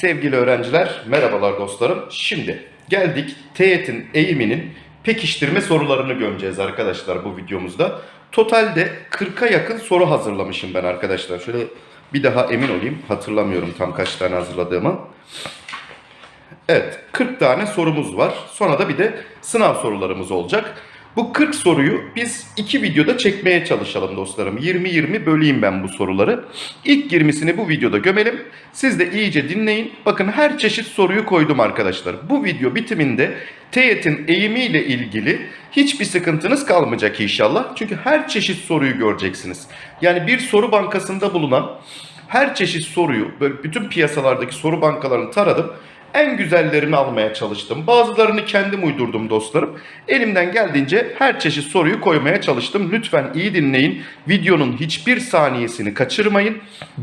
Sevgili öğrenciler, merhabalar dostlarım. Şimdi geldik teğetin eğiminin pekiştirme sorularını gömeceğiz arkadaşlar bu videomuzda. Totalde 40'a yakın soru hazırlamışım ben arkadaşlar. Şöyle bir daha emin olayım. Hatırlamıyorum tam kaç tane hazırladığımı. Evet, 40 tane sorumuz var. Sonra da bir de sınav sorularımız olacak. Bu 40 soruyu biz iki videoda çekmeye çalışalım dostlarım. 20-20 böleyim ben bu soruları. İlk 20'sini bu videoda gömelim. Siz de iyice dinleyin. Bakın her çeşit soruyu koydum arkadaşlar. Bu video bitiminde teğetin eğimiyle ilgili hiçbir sıkıntınız kalmayacak inşallah. Çünkü her çeşit soruyu göreceksiniz. Yani bir soru bankasında bulunan her çeşit soruyu böyle bütün piyasalardaki soru bankalarını taradım. En güzellerini almaya çalıştım. Bazılarını kendim uydurdum dostlarım. Elimden geldiğince her çeşit soruyu koymaya çalıştım. Lütfen iyi dinleyin. Videonun hiçbir saniyesini kaçırmayın.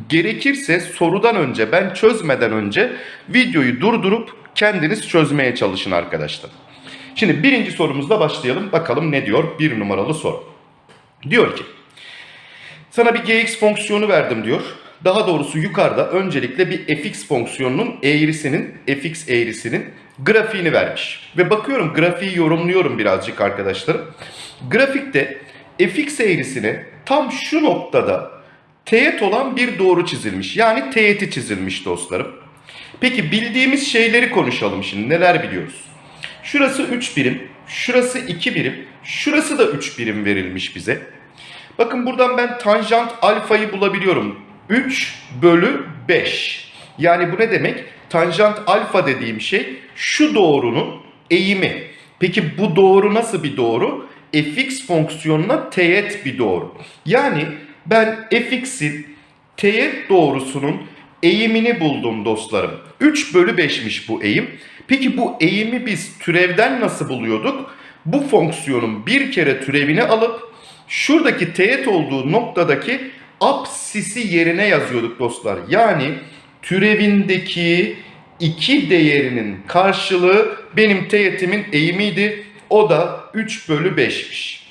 Gerekirse sorudan önce ben çözmeden önce videoyu durdurup kendiniz çözmeye çalışın arkadaşlar. Şimdi birinci sorumuzla başlayalım. Bakalım ne diyor bir numaralı soru. Diyor ki sana bir gx fonksiyonu verdim diyor. Daha doğrusu yukarıda öncelikle bir fx fonksiyonunun eğrisinin, fx eğrisinin grafiğini vermiş. Ve bakıyorum grafiği yorumluyorum birazcık arkadaşlarım. Grafikte fx eğrisine tam şu noktada teğet olan bir doğru çizilmiş. Yani teğeti çizilmiş dostlarım. Peki bildiğimiz şeyleri konuşalım şimdi. Neler biliyoruz? Şurası 3 birim, şurası 2 birim, şurası da 3 birim verilmiş bize. Bakın buradan ben tanjant alfayı bulabiliyorum. 3 bölü 5. Yani bu ne demek? Tanjant alfa dediğim şey şu doğrunun eğimi. Peki bu doğru nasıl bir doğru? fx fonksiyonuna teğet bir doğru. Yani ben fx'in teğet doğrusunun eğimini buldum dostlarım. 3 bölü 5'miş bu eğim. Peki bu eğimi biz türevden nasıl buluyorduk? Bu fonksiyonun bir kere türevini alıp şuradaki teğet olduğu noktadaki apsisi yerine yazıyorduk dostlar. Yani türevindeki 2 değerinin karşılığı benim teğetimin eğimiydi. O da 3 bölü 5'miş.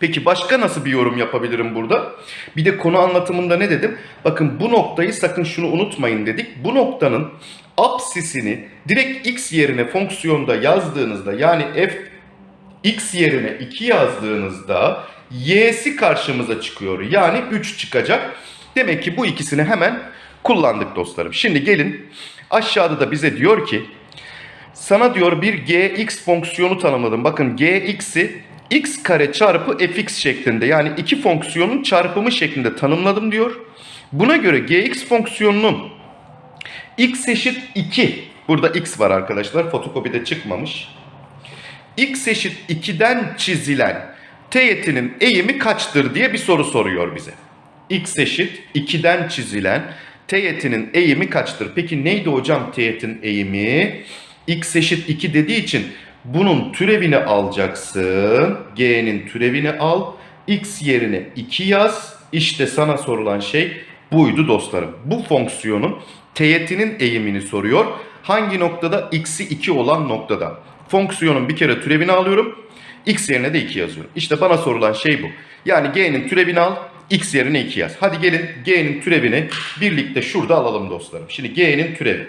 Peki başka nasıl bir yorum yapabilirim burada? Bir de konu anlatımında ne dedim? Bakın bu noktayı sakın şunu unutmayın dedik. Bu noktanın apsisini direkt x yerine fonksiyonda yazdığınızda yani f x yerine 2 yazdığınızda y'si karşımıza çıkıyor. Yani 3 çıkacak. Demek ki bu ikisini hemen kullandık dostlarım. Şimdi gelin aşağıda da bize diyor ki sana diyor bir gx fonksiyonu tanımladım. Bakın gx'i x kare çarpı fx şeklinde yani iki fonksiyonun çarpımı şeklinde tanımladım diyor. Buna göre gx fonksiyonunun x eşit 2 burada x var arkadaşlar fotokopide çıkmamış. x eşit 2'den çizilen teğetinin eğimi kaçtır diye bir soru soruyor bize. x eşit 2'den çizilen teğetinin eğimi kaçtır? Peki neydi hocam teğetin eğimi? x eşit 2 dediği için bunun türevini alacaksın. G'nin türevini al. X yerine 2 yaz. İşte sana sorulan şey buydu dostlarım. Bu fonksiyonun teğetinin eğimini soruyor. Hangi noktada? X'i 2 olan noktada. Fonksiyonun bir kere türevini alıyorum. X yerine de 2 yazıyorum. İşte bana sorulan şey bu. Yani G'nin türevini al. X yerine 2 yaz. Hadi gelin G'nin türevini birlikte şurada alalım dostlarım. Şimdi G'nin türevi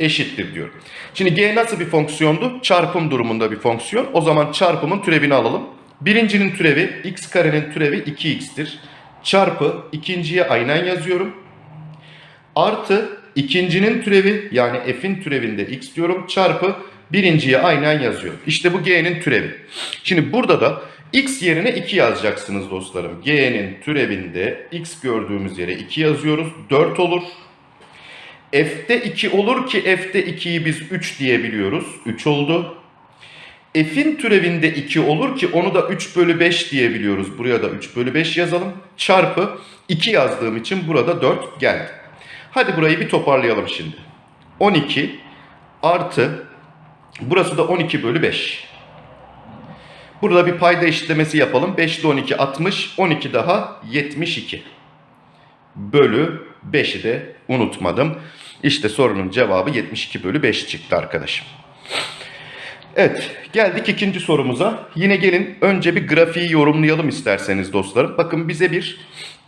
eşittir diyor. Şimdi g nasıl bir fonksiyondu? Çarpım durumunda bir fonksiyon. O zaman çarpımın türevini alalım. Birincinin türevi x karenin türevi 2x'tir. Çarpı ikinciye aynen yazıyorum. Artı ikincinin türevi yani f'in türevinde x diyorum. Çarpı birinciye aynen yazıyorum. İşte bu g'nin türevi. Şimdi burada da x yerine 2 yazacaksınız dostlarım. g'nin türevinde x gördüğümüz yere 2 yazıyoruz. 4 olur. F'de 2 olur ki F'de 2'yi biz 3 diyebiliyoruz. 3 oldu. F'in türevinde 2 olur ki onu da 3 bölü 5 diyebiliyoruz. Buraya da 3 bölü 5 yazalım. Çarpı 2 yazdığım için burada 4 geldi. Hadi burayı bir toparlayalım şimdi. 12 artı burası da 12 bölü 5. Burada bir payda eşitlemesi yapalım. 5 ile 12 60, 12 daha 72. Bölü 5'i de unutmadım. İşte sorunun cevabı 72 bölü 5 çıktı arkadaşım. Evet geldik ikinci sorumuza. Yine gelin önce bir grafiği yorumlayalım isterseniz dostlarım. Bakın bize bir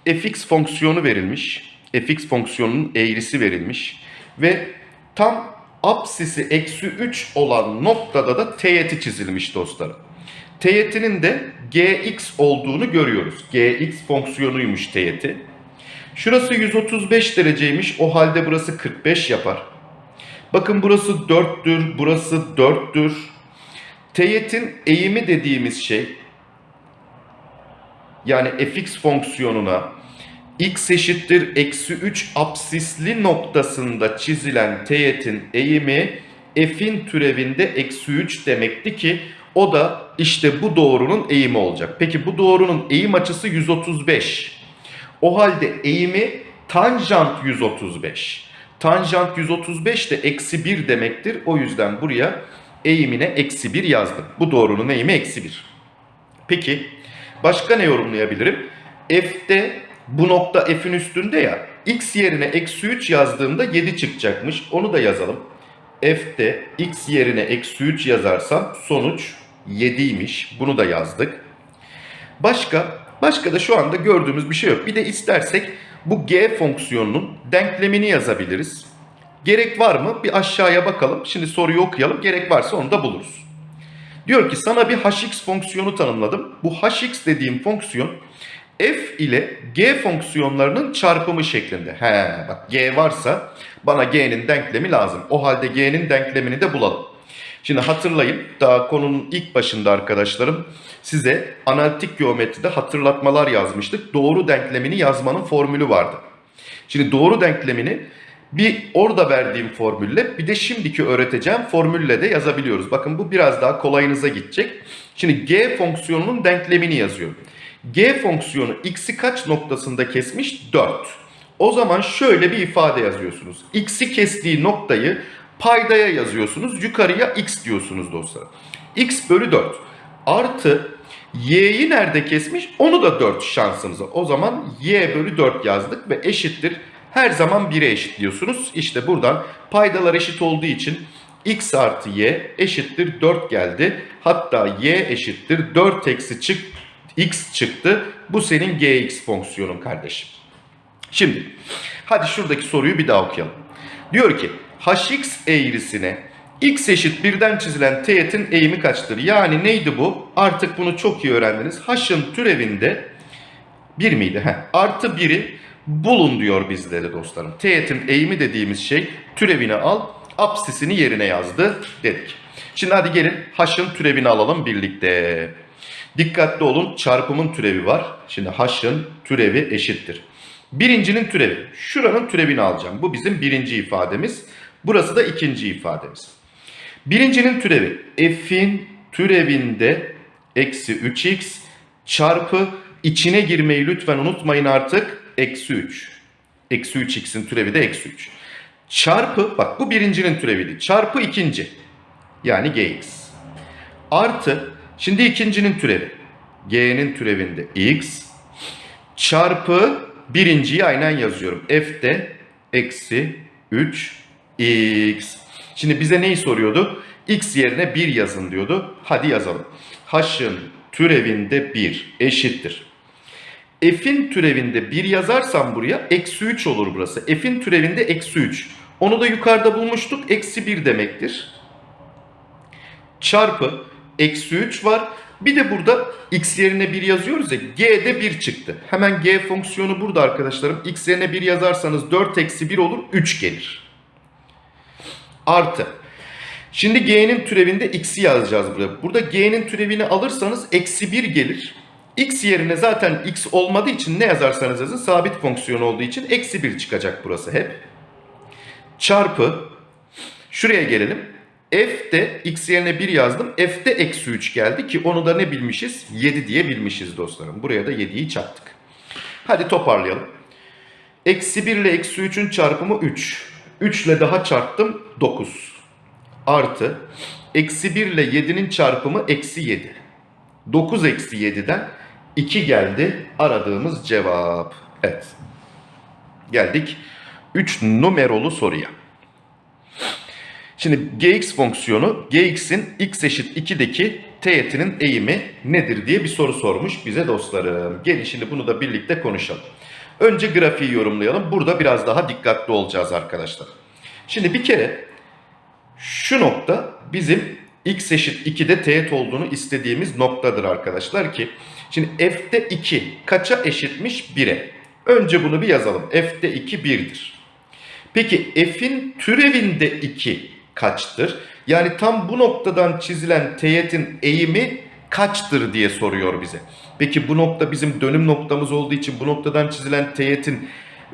fx fonksiyonu verilmiş. fx fonksiyonunun eğrisi verilmiş. Ve tam apsisi eksi 3 olan noktada da teğeti çizilmiş dostlarım. Teğetinin de gx olduğunu görüyoruz. gx fonksiyonuymuş teğeti. Şurası 135 dereceymiş. O halde burası 45 yapar. Bakın burası 4'tür, burası 4'tür. Teğetin eğimi dediğimiz şey yani fx fonksiyonuna x eşittir eksi 3 apsisli noktasında çizilen teğetin eğimi f'in türevinde eksi 3 demekti ki o da işte bu doğrunun eğimi olacak. Peki bu doğrunun eğim açısı 135. O halde eğimi tanjant 135. Tanjant 135 de eksi 1 demektir. O yüzden buraya eğimine eksi 1 yazdım. Bu doğrunun eğimi eksi 1. Peki başka ne yorumlayabilirim? F'de bu nokta F'in üstünde ya. X yerine eksi 3 yazdığımda 7 çıkacakmış. Onu da yazalım. F'de X yerine eksi 3 yazarsam sonuç 7'ymiş. Bunu da yazdık. Başka, başka da şu anda gördüğümüz bir şey yok. Bir de istersek bu G fonksiyonunun denklemini yazabiliriz. Gerek var mı? Bir aşağıya bakalım. Şimdi soruyu okuyalım. Gerek varsa onu da buluruz. Diyor ki sana bir hx fonksiyonu tanımladım. Bu hx dediğim fonksiyon f ile g fonksiyonlarının çarpımı şeklinde. He bak g varsa bana g'nin denklemi lazım. O halde g'nin denklemini de bulalım. Şimdi hatırlayın daha konunun ilk başında arkadaşlarım size analitik geometride hatırlatmalar yazmıştık. Doğru denklemini yazmanın formülü vardı. Şimdi doğru denklemini bir orada verdiğim formülle bir de şimdiki öğreteceğim formülle de yazabiliyoruz. Bakın bu biraz daha kolayınıza gidecek. Şimdi g fonksiyonunun denklemini yazıyorum. G fonksiyonu x'i kaç noktasında kesmiş? 4. O zaman şöyle bir ifade yazıyorsunuz. x'i kestiği noktayı paydaya yazıyorsunuz. Yukarıya x diyorsunuz dostlar. x bölü 4 artı y'yi nerede kesmiş? Onu da 4 şansınıza. O zaman y bölü 4 yazdık ve eşittir her zaman 1'e eşitliyorsunuz. İşte buradan paydalar eşit olduğu için x artı y eşittir 4 geldi. Hatta y eşittir 4 eksi çık, x çıktı. Bu senin gx fonksiyonun kardeşim. Şimdi hadi şuradaki soruyu bir daha okuyalım. Diyor ki hx eğrisine x eşit birden çizilen teğetin eğimi kaçtır? Yani neydi bu? Artık bunu çok iyi öğrendiniz. h'ın türevinde 1 miydi? Heh, artı 1'i bulun diyor bizlere dostlarım. Teğetin eğimi dediğimiz şey türevini al, apsisini yerine yazdı dedik. Şimdi hadi gelin h'ın türevini alalım birlikte. Dikkatli olun çarpımın türevi var. Şimdi h'ın türevi eşittir. Birincinin türevi. Şuranın türevini alacağım. Bu bizim birinci ifademiz. Burası da ikinci ifademiz. Birincinin türevi. F'in türevinde eksi 3x çarpı içine girmeyi lütfen unutmayın artık. Eksi 3. Eksi 3x'in türevi de eksi 3. Çarpı bak bu birincinin türeviydi. Çarpı ikinci. Yani gx. Artı şimdi ikincinin türevi. g'nin türevinde x çarpı birinciyi aynen yazıyorum. f'de eksi 3 x. Şimdi bize neyi soruyordu? x yerine 1 yazın diyordu. Hadi yazalım. h'ın türevinde 1 eşittir. f'in türevinde 1 yazarsam buraya eksi 3 olur burası. f'in türevinde eksi 3. Onu da yukarıda bulmuştuk. Eksi 1 demektir. Çarpı eksi 3 var. Bir de burada x yerine 1 yazıyoruz ya g'de 1 çıktı. Hemen g fonksiyonu burada arkadaşlarım. x yerine 1 yazarsanız 4 eksi 1 olur 3 gelir. Artı. Şimdi g'nin türevinde x'i yazacağız buraya. Burada g'nin türevini alırsanız eksi 1 gelir. x yerine zaten x olmadığı için ne yazarsanız yazın sabit fonksiyon olduğu için eksi 1 çıkacak burası hep. Çarpı. Şuraya gelelim. F'de x yerine 1 yazdım. F'de eksi 3 geldi ki onu da ne bilmişiz? 7 diye bilmişiz dostlarım. Buraya da 7'yi çarptık. Hadi toparlayalım. Eksi 1 ile eksi 3'ün çarpımı 3. 3 ile daha çarptım 9. Artı eksi 1 ile 7'nin çarpımı eksi 7. 9 eksi 7'den 2 geldi aradığımız cevap. Evet. Geldik 3 numarolu soruya. Şimdi gx fonksiyonu gx'in x eşit 2'deki teğetinin eğimi nedir diye bir soru sormuş bize dostlarım. Gelin şimdi bunu da birlikte konuşalım. Önce grafiği yorumlayalım. Burada biraz daha dikkatli olacağız arkadaşlar. Şimdi bir kere şu nokta bizim x eşit 2'de teğet olduğunu istediğimiz noktadır arkadaşlar ki. Şimdi f'de 2 kaça eşitmiş? 1'e. Önce bunu bir yazalım. f'de 2 1'dir. Peki f'in türevinde 2 kaçtır? Yani tam bu noktadan çizilen teğetin eğimi kaçtır diye soruyor bize. Peki bu nokta bizim dönüm noktamız olduğu için bu noktadan çizilen teğetin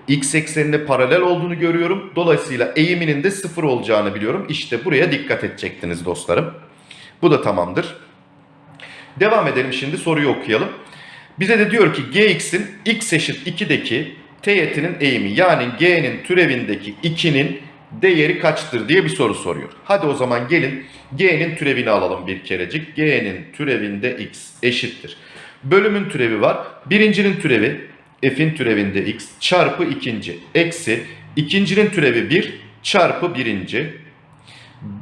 x eksenine paralel olduğunu görüyorum. Dolayısıyla eğiminin de sıfır olacağını biliyorum. İşte buraya dikkat edecektiniz dostlarım. Bu da tamamdır. Devam edelim şimdi soruyu okuyalım. Bize de diyor ki gx'in x eşit 2'deki teğetinin eğimi yani g'nin türevindeki 2'nin değeri kaçtır diye bir soru soruyor. Hadi o zaman gelin g'nin türevini alalım bir kerecik. g'nin türevinde x eşittir. Bölümün türevi var. Birincinin türevi f'in türevinde x çarpı ikinci eksi ikincinin türevi 1 çarpı birinci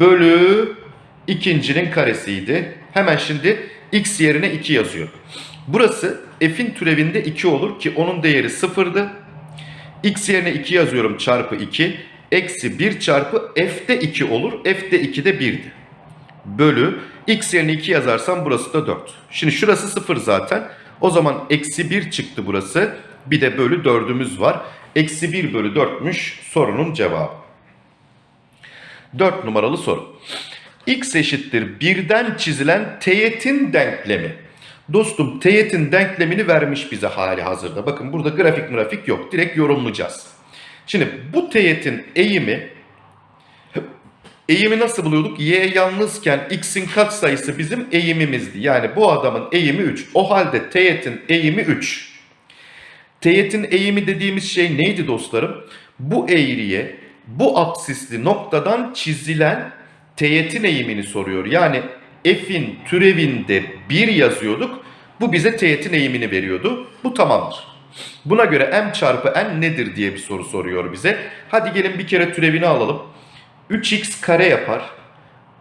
bölü ikincinin karesiydi. Hemen şimdi x yerine 2 yazıyor. Burası f'in türevinde 2 olur ki onun değeri 0'dı. x yerine 2 yazıyorum çarpı 2. Eksi 1 çarpı f'de 2 olur. f'de 2 de 1'di. Bölü x yerine 2 yazarsam burası da 4. Şimdi şurası 0 zaten. O zaman eksi 1 çıktı burası. Bir de bölü 4'ümüz var. Eksi 1 bölü 4'müş sorunun cevabı. 4 numaralı soru. X eşittir birden çizilen teğetin denklemi. Dostum teğetin denklemini vermiş bize hali hazırda. Bakın burada grafik grafik yok. Direkt yorumlayacağız. Şimdi bu teğetin eğimi eğimi nasıl buluyorduk? Y yalnızken x'in katsayısı bizim eğimimizdi. Yani bu adamın eğimi 3. O halde teğetin eğimi 3. Teğetin eğimi dediğimiz şey neydi dostlarım? Bu eğriye bu apsisli noktadan çizilen teğetin eğimini soruyor. Yani f'in türevinde 1 yazıyorduk. Bu bize teğetin eğimini veriyordu. Bu tamamdır. Buna göre m çarpı n nedir diye bir soru soruyor bize. Hadi gelin bir kere türevini alalım. 3x kare yapar.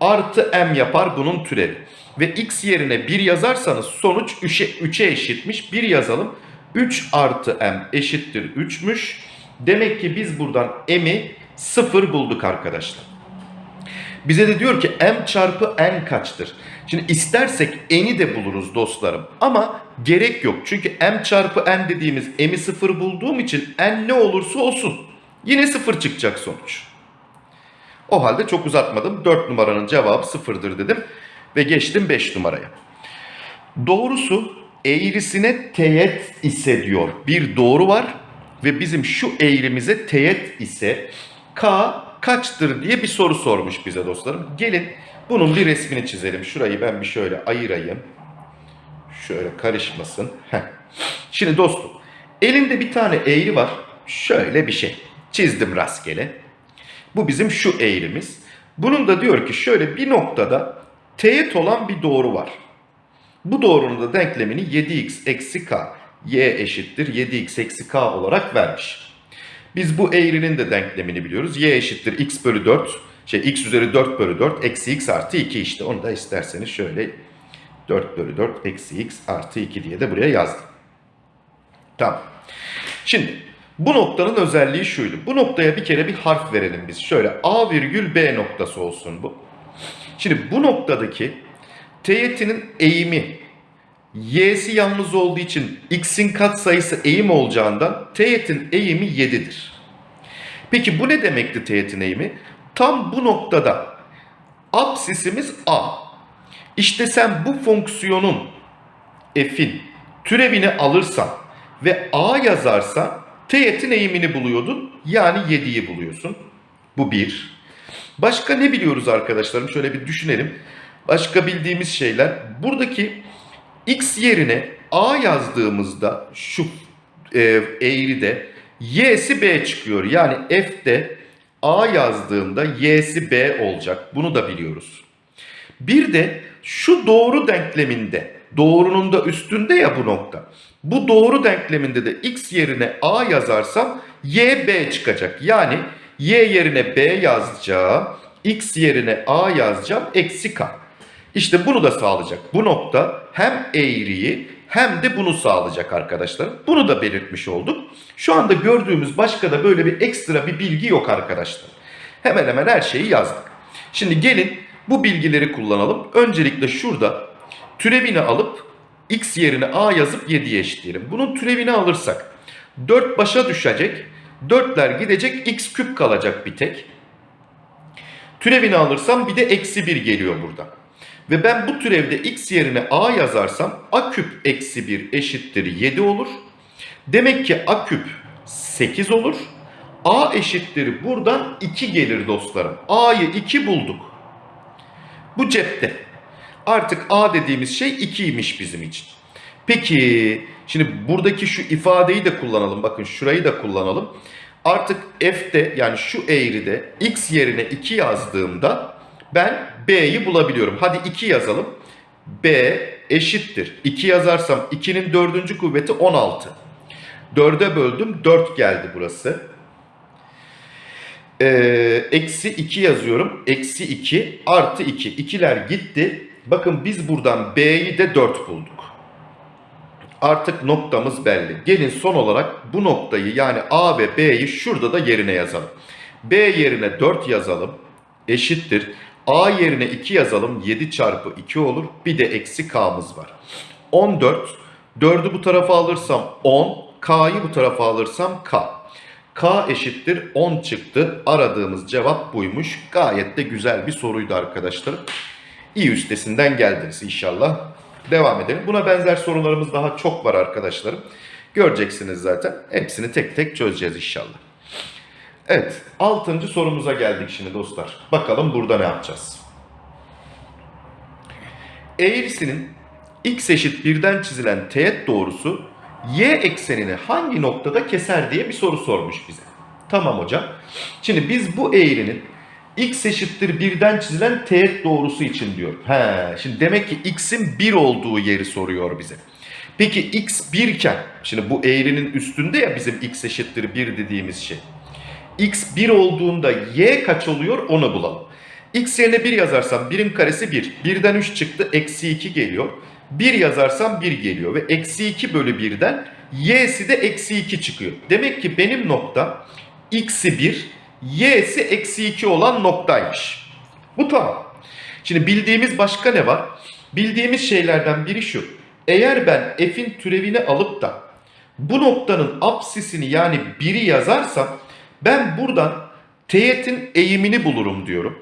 Artı m yapar bunun türevi. Ve x yerine 1 yazarsanız sonuç 3'e 3'e eşitmiş. 1 yazalım. 3 artı m eşittir 3'müş. Demek ki biz buradan m'i 0 bulduk arkadaşlar. Bize de diyor ki m çarpı n kaçtır? Şimdi istersek n'i de buluruz dostlarım. Ama gerek yok. Çünkü m çarpı n dediğimiz m'i 0 bulduğum için n ne olursa olsun. Yine 0 çıkacak sonuç. O halde çok uzatmadım. 4 numaranın cevabı 0'dır dedim. Ve geçtim 5 numaraya. Doğrusu eğrisine teğet ise diyor. Bir doğru var ve bizim şu eğrimize teğet ise k kaçtır diye bir soru sormuş bize dostlarım. Gelin bunun bir resmini çizelim. Şurayı ben bir şöyle ayırayım. Şöyle karışmasın. Heh. Şimdi dostum elimde bir tane eğri var. Şöyle bir şey. Çizdim rastgele. Bu bizim şu eğrimiz. Bunun da diyor ki şöyle bir noktada teğet olan bir doğru var. Bu doğrunun da denklemini 7x eksi k y eşittir 7x eksi k olarak vermiş. Biz bu eğrinin de denklemini biliyoruz. y eşittir x bölü 4 şey x üzeri 4 bölü 4 eksi x artı 2 işte. Onu da isterseniz şöyle 4 bölü 4 eksi x artı 2 diye de buraya yazdım. Tamam. Şimdi bu noktanın özelliği şuydu. Bu noktaya bir kere bir harf verelim biz. Şöyle A virgül B noktası olsun bu. Şimdi bu noktadaki teğetinin eğimi y'si yalnız olduğu için x'in katsayısı eğim olacağından teğetin eğimi 7'dir. Peki bu ne demekti teğetin eğimi? Tam bu noktada apsisimiz a. İşte sen bu fonksiyonun f'in türevini alırsan ve a yazarsan teğetin eğimini buluyordun. Yani 7'yi buluyorsun. Bu bir. Başka ne biliyoruz arkadaşlarım? Şöyle bir düşünelim. Başka bildiğimiz şeyler. Buradaki x yerine a yazdığımızda şu e, eğride y'si b çıkıyor. Yani f'de a yazdığımda y'si b olacak. Bunu da biliyoruz. Bir de şu doğru denkleminde doğrunun da üstünde ya bu nokta. Bu doğru denkleminde de x yerine a yazarsam y b çıkacak. Yani y yerine b yazacağım. x yerine a yazacağım. Eksi k. İşte bunu da sağlayacak. Bu nokta hem eğriyi hem de bunu sağlayacak arkadaşlar. Bunu da belirtmiş olduk. Şu anda gördüğümüz başka da böyle bir ekstra bir bilgi yok arkadaşlar. Hemen hemen her şeyi yazdık. Şimdi gelin bu bilgileri kullanalım. Öncelikle şurada türevini alıp x yerine a yazıp 7'ye eşitleyelim. Bunun türevini alırsak 4 başa düşecek. 4'ler gidecek x küp kalacak bir tek. Türevini alırsam bir de eksi 1 geliyor burada. Ve ben bu türevde x yerine a yazarsam a küp eksi 1 eşittir 7 olur. Demek ki a küp 8 olur. a eşittir buradan 2 gelir dostlarım. a'yı 2 bulduk. Bu cepte. Artık a dediğimiz şey 2'ymiş bizim için. Peki şimdi buradaki şu ifadeyi de kullanalım. Bakın şurayı da kullanalım. Artık f'te yani şu eğride x yerine 2 yazdığımda ben b'yi bulabiliyorum. Hadi 2 yazalım. b eşittir. 2 yazarsam 2'nin dördüncü kuvveti 16. 4'e böldüm 4 geldi burası. Ee, eksi 2 yazıyorum. Eksi 2 artı 2. İkiler gitti. Bakın biz buradan b'yi de 4 bulduk. Artık noktamız belli. Gelin son olarak bu noktayı yani A ve B'yi şurada da yerine yazalım. B yerine 4 yazalım. Eşittir. A yerine 2 yazalım. 7 çarpı 2 olur. Bir de eksi K'mız var. 14. 4'ü bu tarafa alırsam 10. K'yı bu tarafa alırsam K. K eşittir 10 çıktı. Aradığımız cevap buymuş. Gayet de güzel bir soruydu arkadaşlar. İyi üstesinden geldiniz inşallah. Devam edelim. Buna benzer sorularımız daha çok var arkadaşlarım. Göreceksiniz zaten. Hepsini tek tek çözeceğiz inşallah. Evet. Altıncı sorumuza geldik şimdi dostlar. Bakalım burada ne yapacağız? Eğrisinin x eşit birden çizilen teğet doğrusu y eksenini hangi noktada keser diye bir soru sormuş bize. Tamam hocam. Şimdi biz bu eğrinin x eşittir birden çizilen teğet doğrusu için diyor. He, şimdi demek ki x'in 1 olduğu yeri soruyor bize. Peki x 1 iken, şimdi bu eğrinin üstünde ya bizim x eşittir 1 dediğimiz şey. X 1 olduğunda y kaç oluyor onu bulalım. x yerine 1 yazarsam 1'in karesi 1. 1'den 3 çıktı eksi 2 geliyor. 1 yazarsam 1 geliyor ve eksi 2 bölü 1'den y'si de eksi 2 çıkıyor. Demek ki benim nokta x'i 1 y'si eksi 2 olan noktaymış. Bu tamam. Şimdi bildiğimiz başka ne var? Bildiğimiz şeylerden biri şu. Eğer ben f'in türevini alıp da bu noktanın apsisini yani 1'i yazarsam ben buradan teğetin eğimini bulurum diyorum.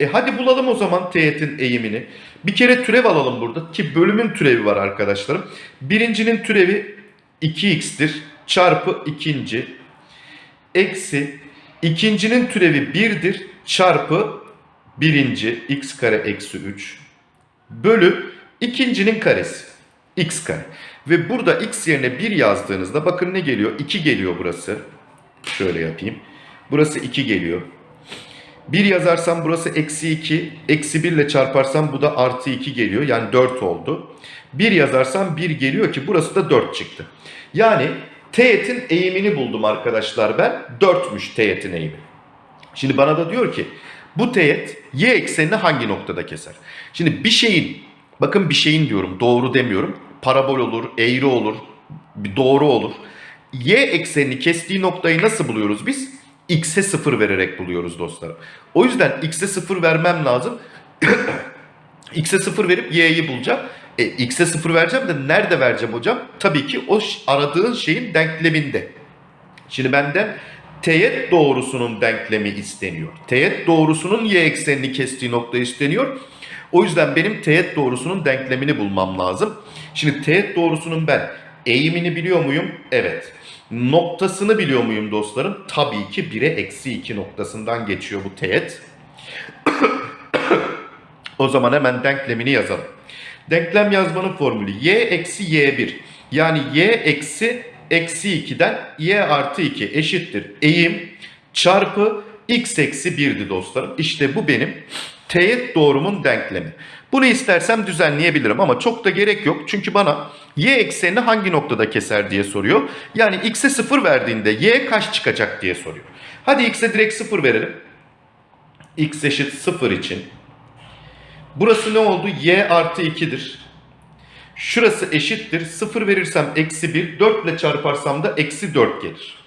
E hadi bulalım o zaman teğetin eğimini. Bir kere türev alalım burada ki bölümün türevi var arkadaşlarım. Birincinin türevi 2x'tir çarpı ikinci eksi ikincinin türevi 1'dir çarpı birinci x kare eksi 3 bölü ikincinin karesi x kare. Ve burada x yerine 1 yazdığınızda bakın ne geliyor? 2 geliyor burası. Şöyle yapayım. Burası 2 geliyor. 1 yazarsam burası eksi 2. Eksi 1 ile çarparsam bu da artı 2 geliyor. Yani 4 oldu. 1 yazarsam 1 geliyor ki burası da 4 çıktı. Yani teğetin eğimini buldum arkadaşlar ben. 4'müş teğetin eğimi. Şimdi bana da diyor ki bu teğet y eksenini hangi noktada keser? Şimdi bir şeyin bakın bir şeyin diyorum doğru demiyorum. Parabol olur, eğri olur, doğru olur. Y eksenini kestiği noktayı nasıl buluyoruz biz? X'e 0 vererek buluyoruz dostlarım. O yüzden X'e 0 vermem lazım. X'e 0 verip Y'yi bulacağım. E, X'e 0 vereceğim de nerede vereceğim hocam? Tabii ki o aradığın şeyin denkleminde. Şimdi benden teğet doğrusunun denklemi isteniyor. Teğet doğrusunun y eksenini kestiği nokta isteniyor. O yüzden benim teğet doğrusunun denklemini bulmam lazım. Şimdi teğet doğrusunun ben eğimini biliyor muyum? Evet. Noktasını biliyor muyum dostlarım? Tabii ki 1'e eksi 2 noktasından geçiyor bu teğet. o zaman hemen denklemini yazalım. Denklem yazmanın formülü y eksi y1. Yani y eksi eksi 2'den y artı 2 eşittir. Eğim çarpı x eksi 1'di dostlarım. İşte bu benim teğet doğrumun denklemi. Bunu istersem düzenleyebilirim ama çok da gerek yok. Çünkü bana y eksenini hangi noktada keser diye soruyor. Yani x'e 0 verdiğinde y kaç çıkacak diye soruyor. Hadi x'e direkt 0 verelim. x eşit 0 için Burası ne oldu? y artı 2'dir. Şurası eşittir. 0 verirsem eksi 1. 4 ile çarparsam da eksi 4 gelir.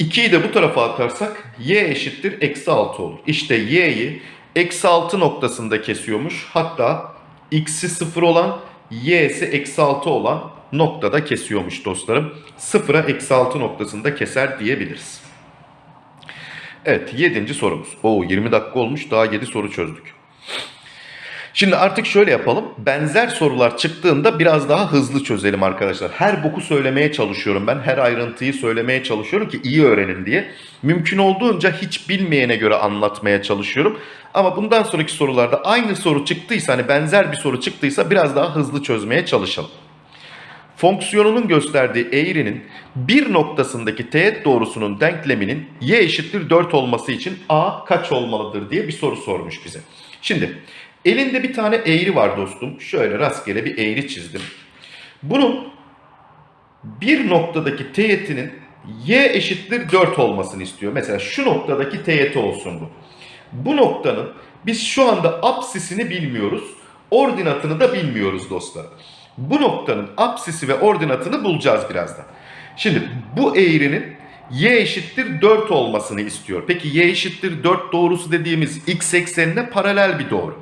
2'yi de bu tarafa atarsak y eşittir eksi 6 olur. İşte y'yi eksi 6 noktasında kesiyormuş. Hatta x'i 0 olan y'si eksi 6 olan noktada kesiyormuş dostlarım. 0'a eksi 6 noktasında keser diyebiliriz. Evet 7. sorumuz. Oo 20 dakika olmuş daha 7 soru çözdük. Şimdi artık şöyle yapalım. Benzer sorular çıktığında biraz daha hızlı çözelim arkadaşlar. Her boku söylemeye çalışıyorum ben. Her ayrıntıyı söylemeye çalışıyorum ki iyi öğrenin diye. Mümkün olduğunca hiç bilmeyene göre anlatmaya çalışıyorum. Ama bundan sonraki sorularda aynı soru çıktıysa hani benzer bir soru çıktıysa biraz daha hızlı çözmeye çalışalım. Fonksiyonunun gösterdiği eğrinin bir noktasındaki teğet doğrusunun denkleminin y eşittir 4 olması için a kaç olmalıdır diye bir soru sormuş bize. Şimdi elinde bir tane eğri var dostum. Şöyle rastgele bir eğri çizdim. Bunun bir noktadaki teğetinin y eşittir 4 olmasını istiyor. Mesela şu noktadaki teğeti olsun bu. Bu noktanın biz şu anda apsisini bilmiyoruz. Ordinatını da bilmiyoruz dostlar. Bu noktanın apsisi ve ordinatını bulacağız birazdan. Şimdi bu eğrinin y eşittir 4 olmasını istiyor. Peki y eşittir 4 doğrusu dediğimiz x eksenine paralel bir doğru.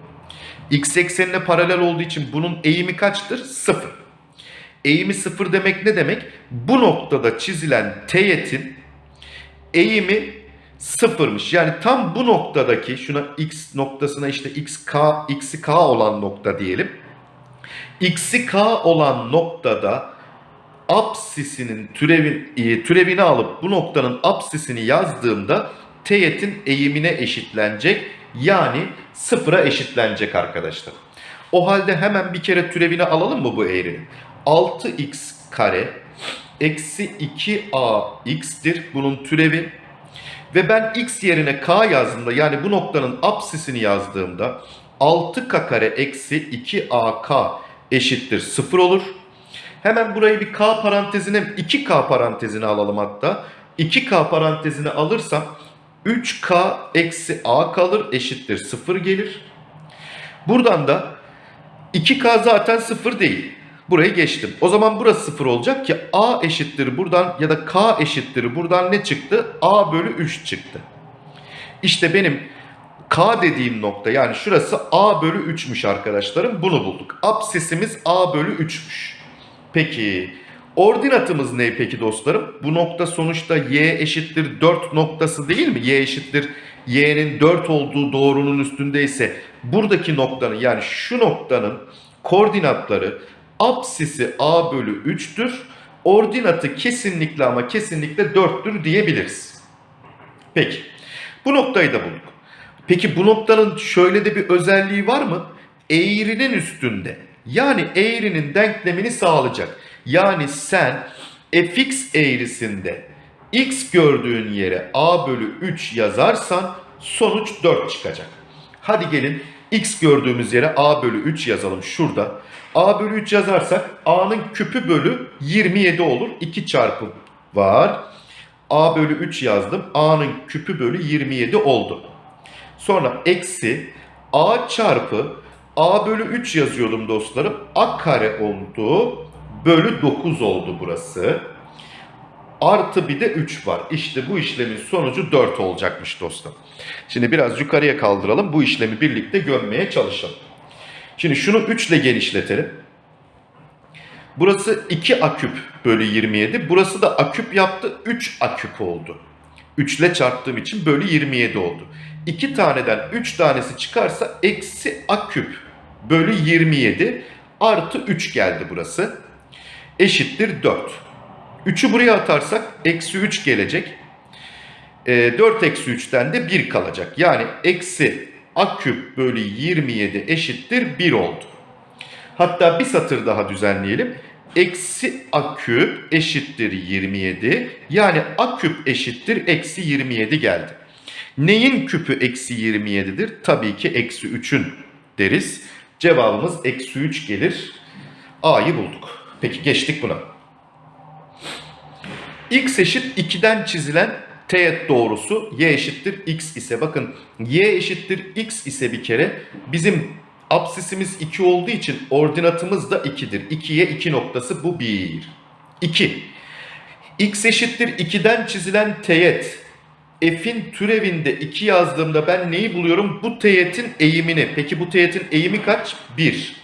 X eksenine paralel olduğu için bunun eğimi kaçtır? 0. Eğimi 0 demek ne demek? Bu noktada çizilen teğetin eğimi sıfırmış. Yani tam bu noktadaki şuna x noktasına işte x k x'i k olan nokta diyelim. x'i k olan noktada apsisinin türevin, e, türevini alıp bu noktanın apsisini yazdığımda teğetin eğimine eşitlenecek. Yani sıfıra eşitlenecek arkadaşlar. O halde hemen bir kere türevini alalım mı bu eğrinin? 6x kare eksi 2ax'tir bunun türevi. Ve ben x yerine k yazdığımda yani bu noktanın apsisini yazdığımda 6k kare eksi 2ak eşittir 0 olur. Hemen burayı bir k parantezine 2k parantezine alalım hatta. 2k parantezine alırsam 3k eksi a kalır eşittir 0 gelir. Buradan da 2k zaten 0 değil. Burayı geçtim. O zaman burası 0 olacak ki a eşittir buradan ya da k eşittir buradan ne çıktı? a bölü 3 çıktı. İşte benim k dediğim nokta yani şurası a bölü 3'müş arkadaşlarım. Bunu bulduk. Absisimiz a bölü 3'müş. Peki ordinatımız ne peki dostlarım? Bu nokta sonuçta y eşittir 4 noktası değil mi? y eşittir y'nin 4 olduğu doğrunun üstündeyse buradaki noktanın yani şu noktanın koordinatları apsisi a bölü 3'tür. Ordinatı kesinlikle ama kesinlikle 4'tür diyebiliriz. Peki bu noktayı da bulduk. Peki bu noktanın şöyle de bir özelliği var mı? Eğrinin üstünde. Yani eğrinin denklemini sağlayacak. Yani sen fx eğrisinde x gördüğün yere a bölü 3 yazarsan sonuç 4 çıkacak. Hadi gelin x gördüğümüz yere a bölü 3 yazalım şurada. a bölü 3 yazarsak a'nın küpü bölü 27 olur. 2 çarpı var. a bölü 3 yazdım. a'nın küpü bölü 27 oldu. Sonra eksi a çarpı a bölü 3 yazıyordum dostlarım. a kare oldu. Bölü 9 oldu burası. Artı bir de 3 var. İşte bu işlemin sonucu 4 olacakmış dostum. Şimdi biraz yukarıya kaldıralım. Bu işlemi birlikte gömmeye çalışalım. Şimdi şunu 3 ile genişletelim. Burası 2 a küp bölü 27. Burası da a küp yaptı. 3 a küp oldu. 3 ile çarptığım için bölü 27 oldu. 2 taneden 3 tanesi çıkarsa eksi a küp bölü 27 artı 3 geldi burası. Eşittir 4. 3'ü buraya atarsak eksi 3 gelecek. E, 4 eksi 3'ten de 1 kalacak. Yani eksi a küp bölü 27 eşittir 1 oldu. Hatta bir satır daha düzenleyelim. Eksi a küp eşittir 27. Yani a küp eşittir eksi 27 geldi. Neyin küpü eksi 27'dir? Tabii ki eksi 3'ün deriz. Cevabımız eksi 3 gelir. A'yı bulduk. Peki geçtik buna. X eşit 2'den çizilen teğet doğrusu y eşittir x ise bakın y eşittir x ise bir kere bizim absisimiz 2 olduğu için ordinatımız da 2'dir. 2'ye 2 noktası bu 1. 2. x eşittir 2'den çizilen teğet f'in türevinde 2 yazdığımda ben neyi buluyorum? Bu teğetin eğimini. Peki bu teğetin eğimi kaç? 1.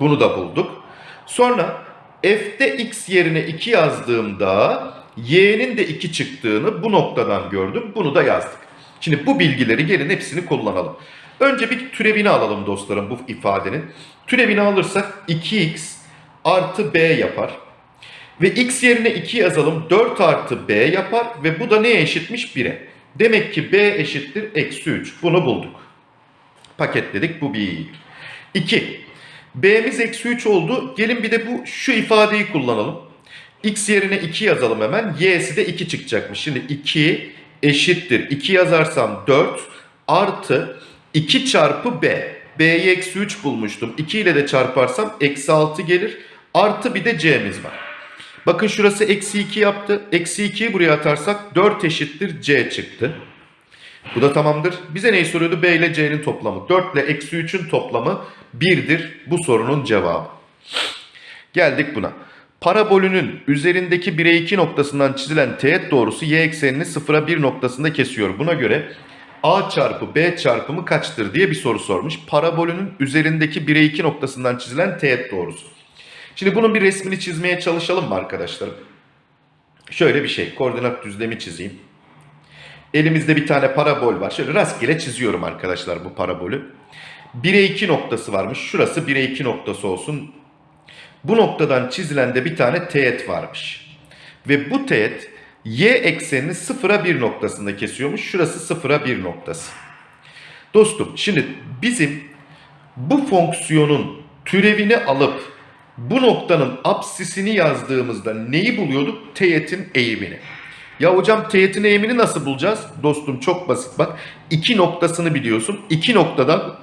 Bunu da bulduk. Sonra f'de x yerine 2 yazdığımda y'nin de 2 çıktığını bu noktadan gördüm. Bunu da yazdık. Şimdi bu bilgileri gelin hepsini kullanalım. Önce bir türevini alalım dostlarım bu ifadenin. Türevini alırsak 2x artı b yapar. Ve x yerine 2 yazalım 4 artı b yapar ve bu da neye eşitmiş 1'e. Demek ki b eşittir eksi 3. Bunu bulduk. Paketledik bu 1. 2. b'miz eksi 3 oldu. Gelin bir de bu şu ifadeyi kullanalım. x yerine 2 yazalım hemen. y'si de 2 çıkacakmış. Şimdi 2 eşittir. 2 yazarsam 4 artı 2 çarpı b. b'yi eksi 3 bulmuştum. 2 ile de çarparsam eksi 6 gelir. Artı bir de c'miz var. Bakın şurası eksi 2 yaptı. Eksi 2'yi buraya atarsak 4 eşittir c çıktı. Bu da tamamdır. Bize neyi soruyordu? B ile C'nin toplamı. 4 ile eksi 3'ün toplamı 1'dir. Bu sorunun cevabı. Geldik buna. Parabolünün üzerindeki 1'e 2 noktasından çizilen teğet doğrusu y eksenini 0'a 1 noktasında kesiyor. Buna göre a çarpı b çarpımı kaçtır diye bir soru sormuş. Parabolünün üzerindeki 1'e 2 noktasından çizilen teğet doğrusu. Şimdi bunun bir resmini çizmeye çalışalım mı arkadaşlarım? Şöyle bir şey. Koordinat düzlemi çizeyim. Elimizde bir tane parabol var. Şöyle rastgele çiziyorum arkadaşlar bu parabolü. 1'e 2 noktası varmış. Şurası 1'e 2 noktası olsun. Bu noktadan çizilen de bir tane teğet varmış. Ve bu teğet y eksenini 0'a 1 noktasında kesiyormuş. Şurası 0'a 1 noktası. Dostum şimdi bizim bu fonksiyonun türevini alıp bu noktanın apsisini yazdığımızda neyi buluyorduk? Teğetin eğimini. Ya hocam teğetin eğimini nasıl bulacağız? Dostum çok basit bak. İki noktasını biliyorsun. İki noktadan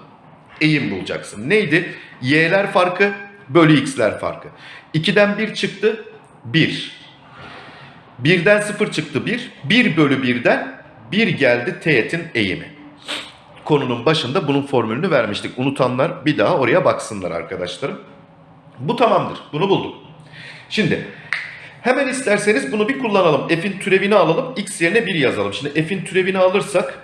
eğim bulacaksın. Neydi? Y'ler farkı bölü x'ler farkı. 2'den 1 çıktı 1. 1'den 0 çıktı 1. 1 bölü 1'den 1 geldi teğetin eğimi. Konunun başında bunun formülünü vermiştik. Unutanlar bir daha oraya baksınlar arkadaşlarım. Bu tamamdır. Bunu bulduk. Şimdi hemen isterseniz bunu bir kullanalım. F'in türevini alalım. X yerine 1 yazalım. Şimdi F'in türevini alırsak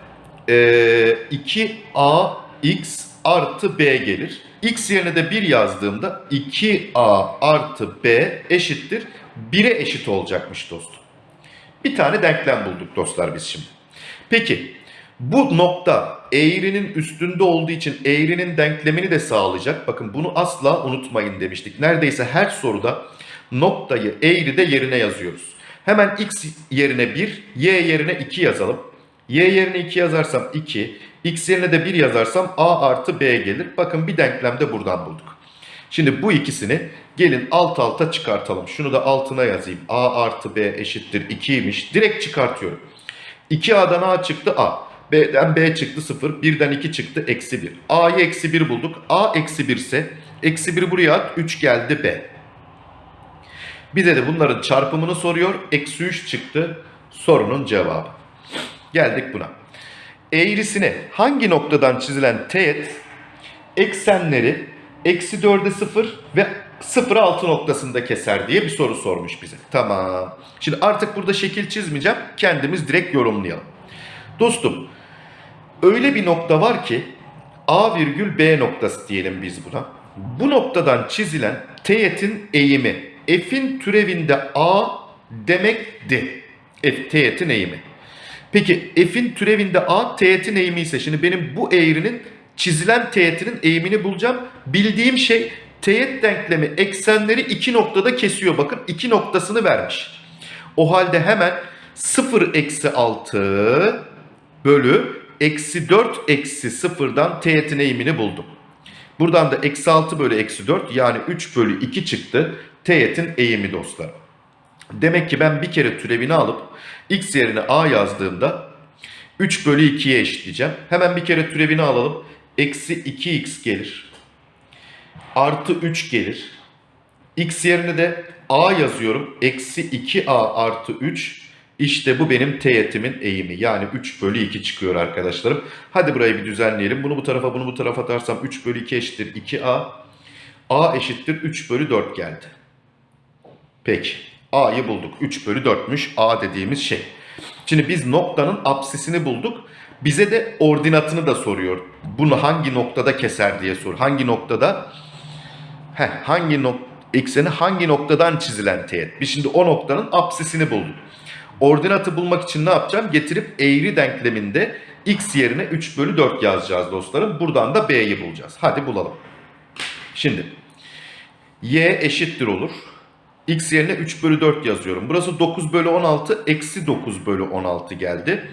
eee, 2ax artı b gelir. X yerine de 1 yazdığımda 2a artı b eşittir 1'e eşit olacakmış dostum. Bir tane denklem bulduk dostlar biz şimdi. Peki bu nokta eğrinin üstünde olduğu için eğrinin denklemini de sağlayacak. Bakın bunu asla unutmayın demiştik. Neredeyse her soruda noktayı eğride yerine yazıyoruz. Hemen x yerine 1, y yerine 2 yazalım. y yerine 2 yazarsam 2, x yerine de 1 yazarsam a artı b gelir. Bakın bir denklem de buradan bulduk. Şimdi bu ikisini gelin alt alta çıkartalım. Şunu da altına yazayım. a artı b eşittir 2'ymiş. Direkt çıkartıyorum. 2a'dan a çıktı a. B'den B çıktı 0. 1'den 2 çıktı eksi 1. A'yı eksi 1 bulduk. A eksi 1 ise eksi 1 buraya at. 3 geldi B. Bize de bunların çarpımını soruyor. Eksi 3 çıktı sorunun cevabı. Geldik buna. Eğrisine hangi noktadan çizilen teğet eksenleri eksi 4'e 0 ve 0'a 6 noktasında keser diye bir soru sormuş bize. Tamam. Şimdi artık burada şekil çizmeyeceğim. Kendimiz direkt yorumlayalım. Dostum öyle bir nokta var ki A virgül B noktası diyelim biz buna. Bu noktadan çizilen teğetin eğimi F'in türevinde A demekti. F teğetin eğimi. Peki F'in türevinde A teğetin eğimi ise şimdi benim bu eğrinin çizilen teğetinin eğimini bulacağım. Bildiğim şey teğet denklemi eksenleri iki noktada kesiyor. Bakın iki noktasını vermiş. O halde hemen 0 eksi 6 bölü eksi 4 eksi 0'dan teğetin eğimini buldum. Buradan da eksi 6 bölü eksi 4 yani 3 bölü 2 çıktı teğetin eğimi dostlar. Demek ki ben bir kere türevini alıp x yerine a yazdığımda 3 bölü 2'ye eşitleyeceğim. Hemen bir kere türevini alalım. Eksi 2x gelir. Artı 3 gelir. x yerine de a yazıyorum. Eksi 2a artı 3 İşte bu benim teğetimin eğimi. Yani 3 bölü 2 çıkıyor arkadaşlarım. Hadi burayı bir düzenleyelim. Bunu bu tarafa bunu bu tarafa atarsam 3 bölü 2 eşittir 2a. a eşittir 3 bölü 4 geldi. Peki. A'yı bulduk. 3 bölü 4'müş A dediğimiz şey. Şimdi biz noktanın apsisini bulduk. Bize de ordinatını da soruyor. Bunu hangi noktada keser diye sor. Hangi noktada? Heh, hangi nok ekseni hangi noktadan çizilen teğet? Biz şimdi o noktanın apsisini bulduk. Ordinatı bulmak için ne yapacağım? Getirip eğri denkleminde x yerine 3 bölü 4 yazacağız dostlarım. Buradan da b'yi bulacağız. Hadi bulalım. Şimdi y eşittir olur. x yerine 3 bölü 4 yazıyorum. Burası 9 bölü 16 eksi 9 bölü 16 geldi.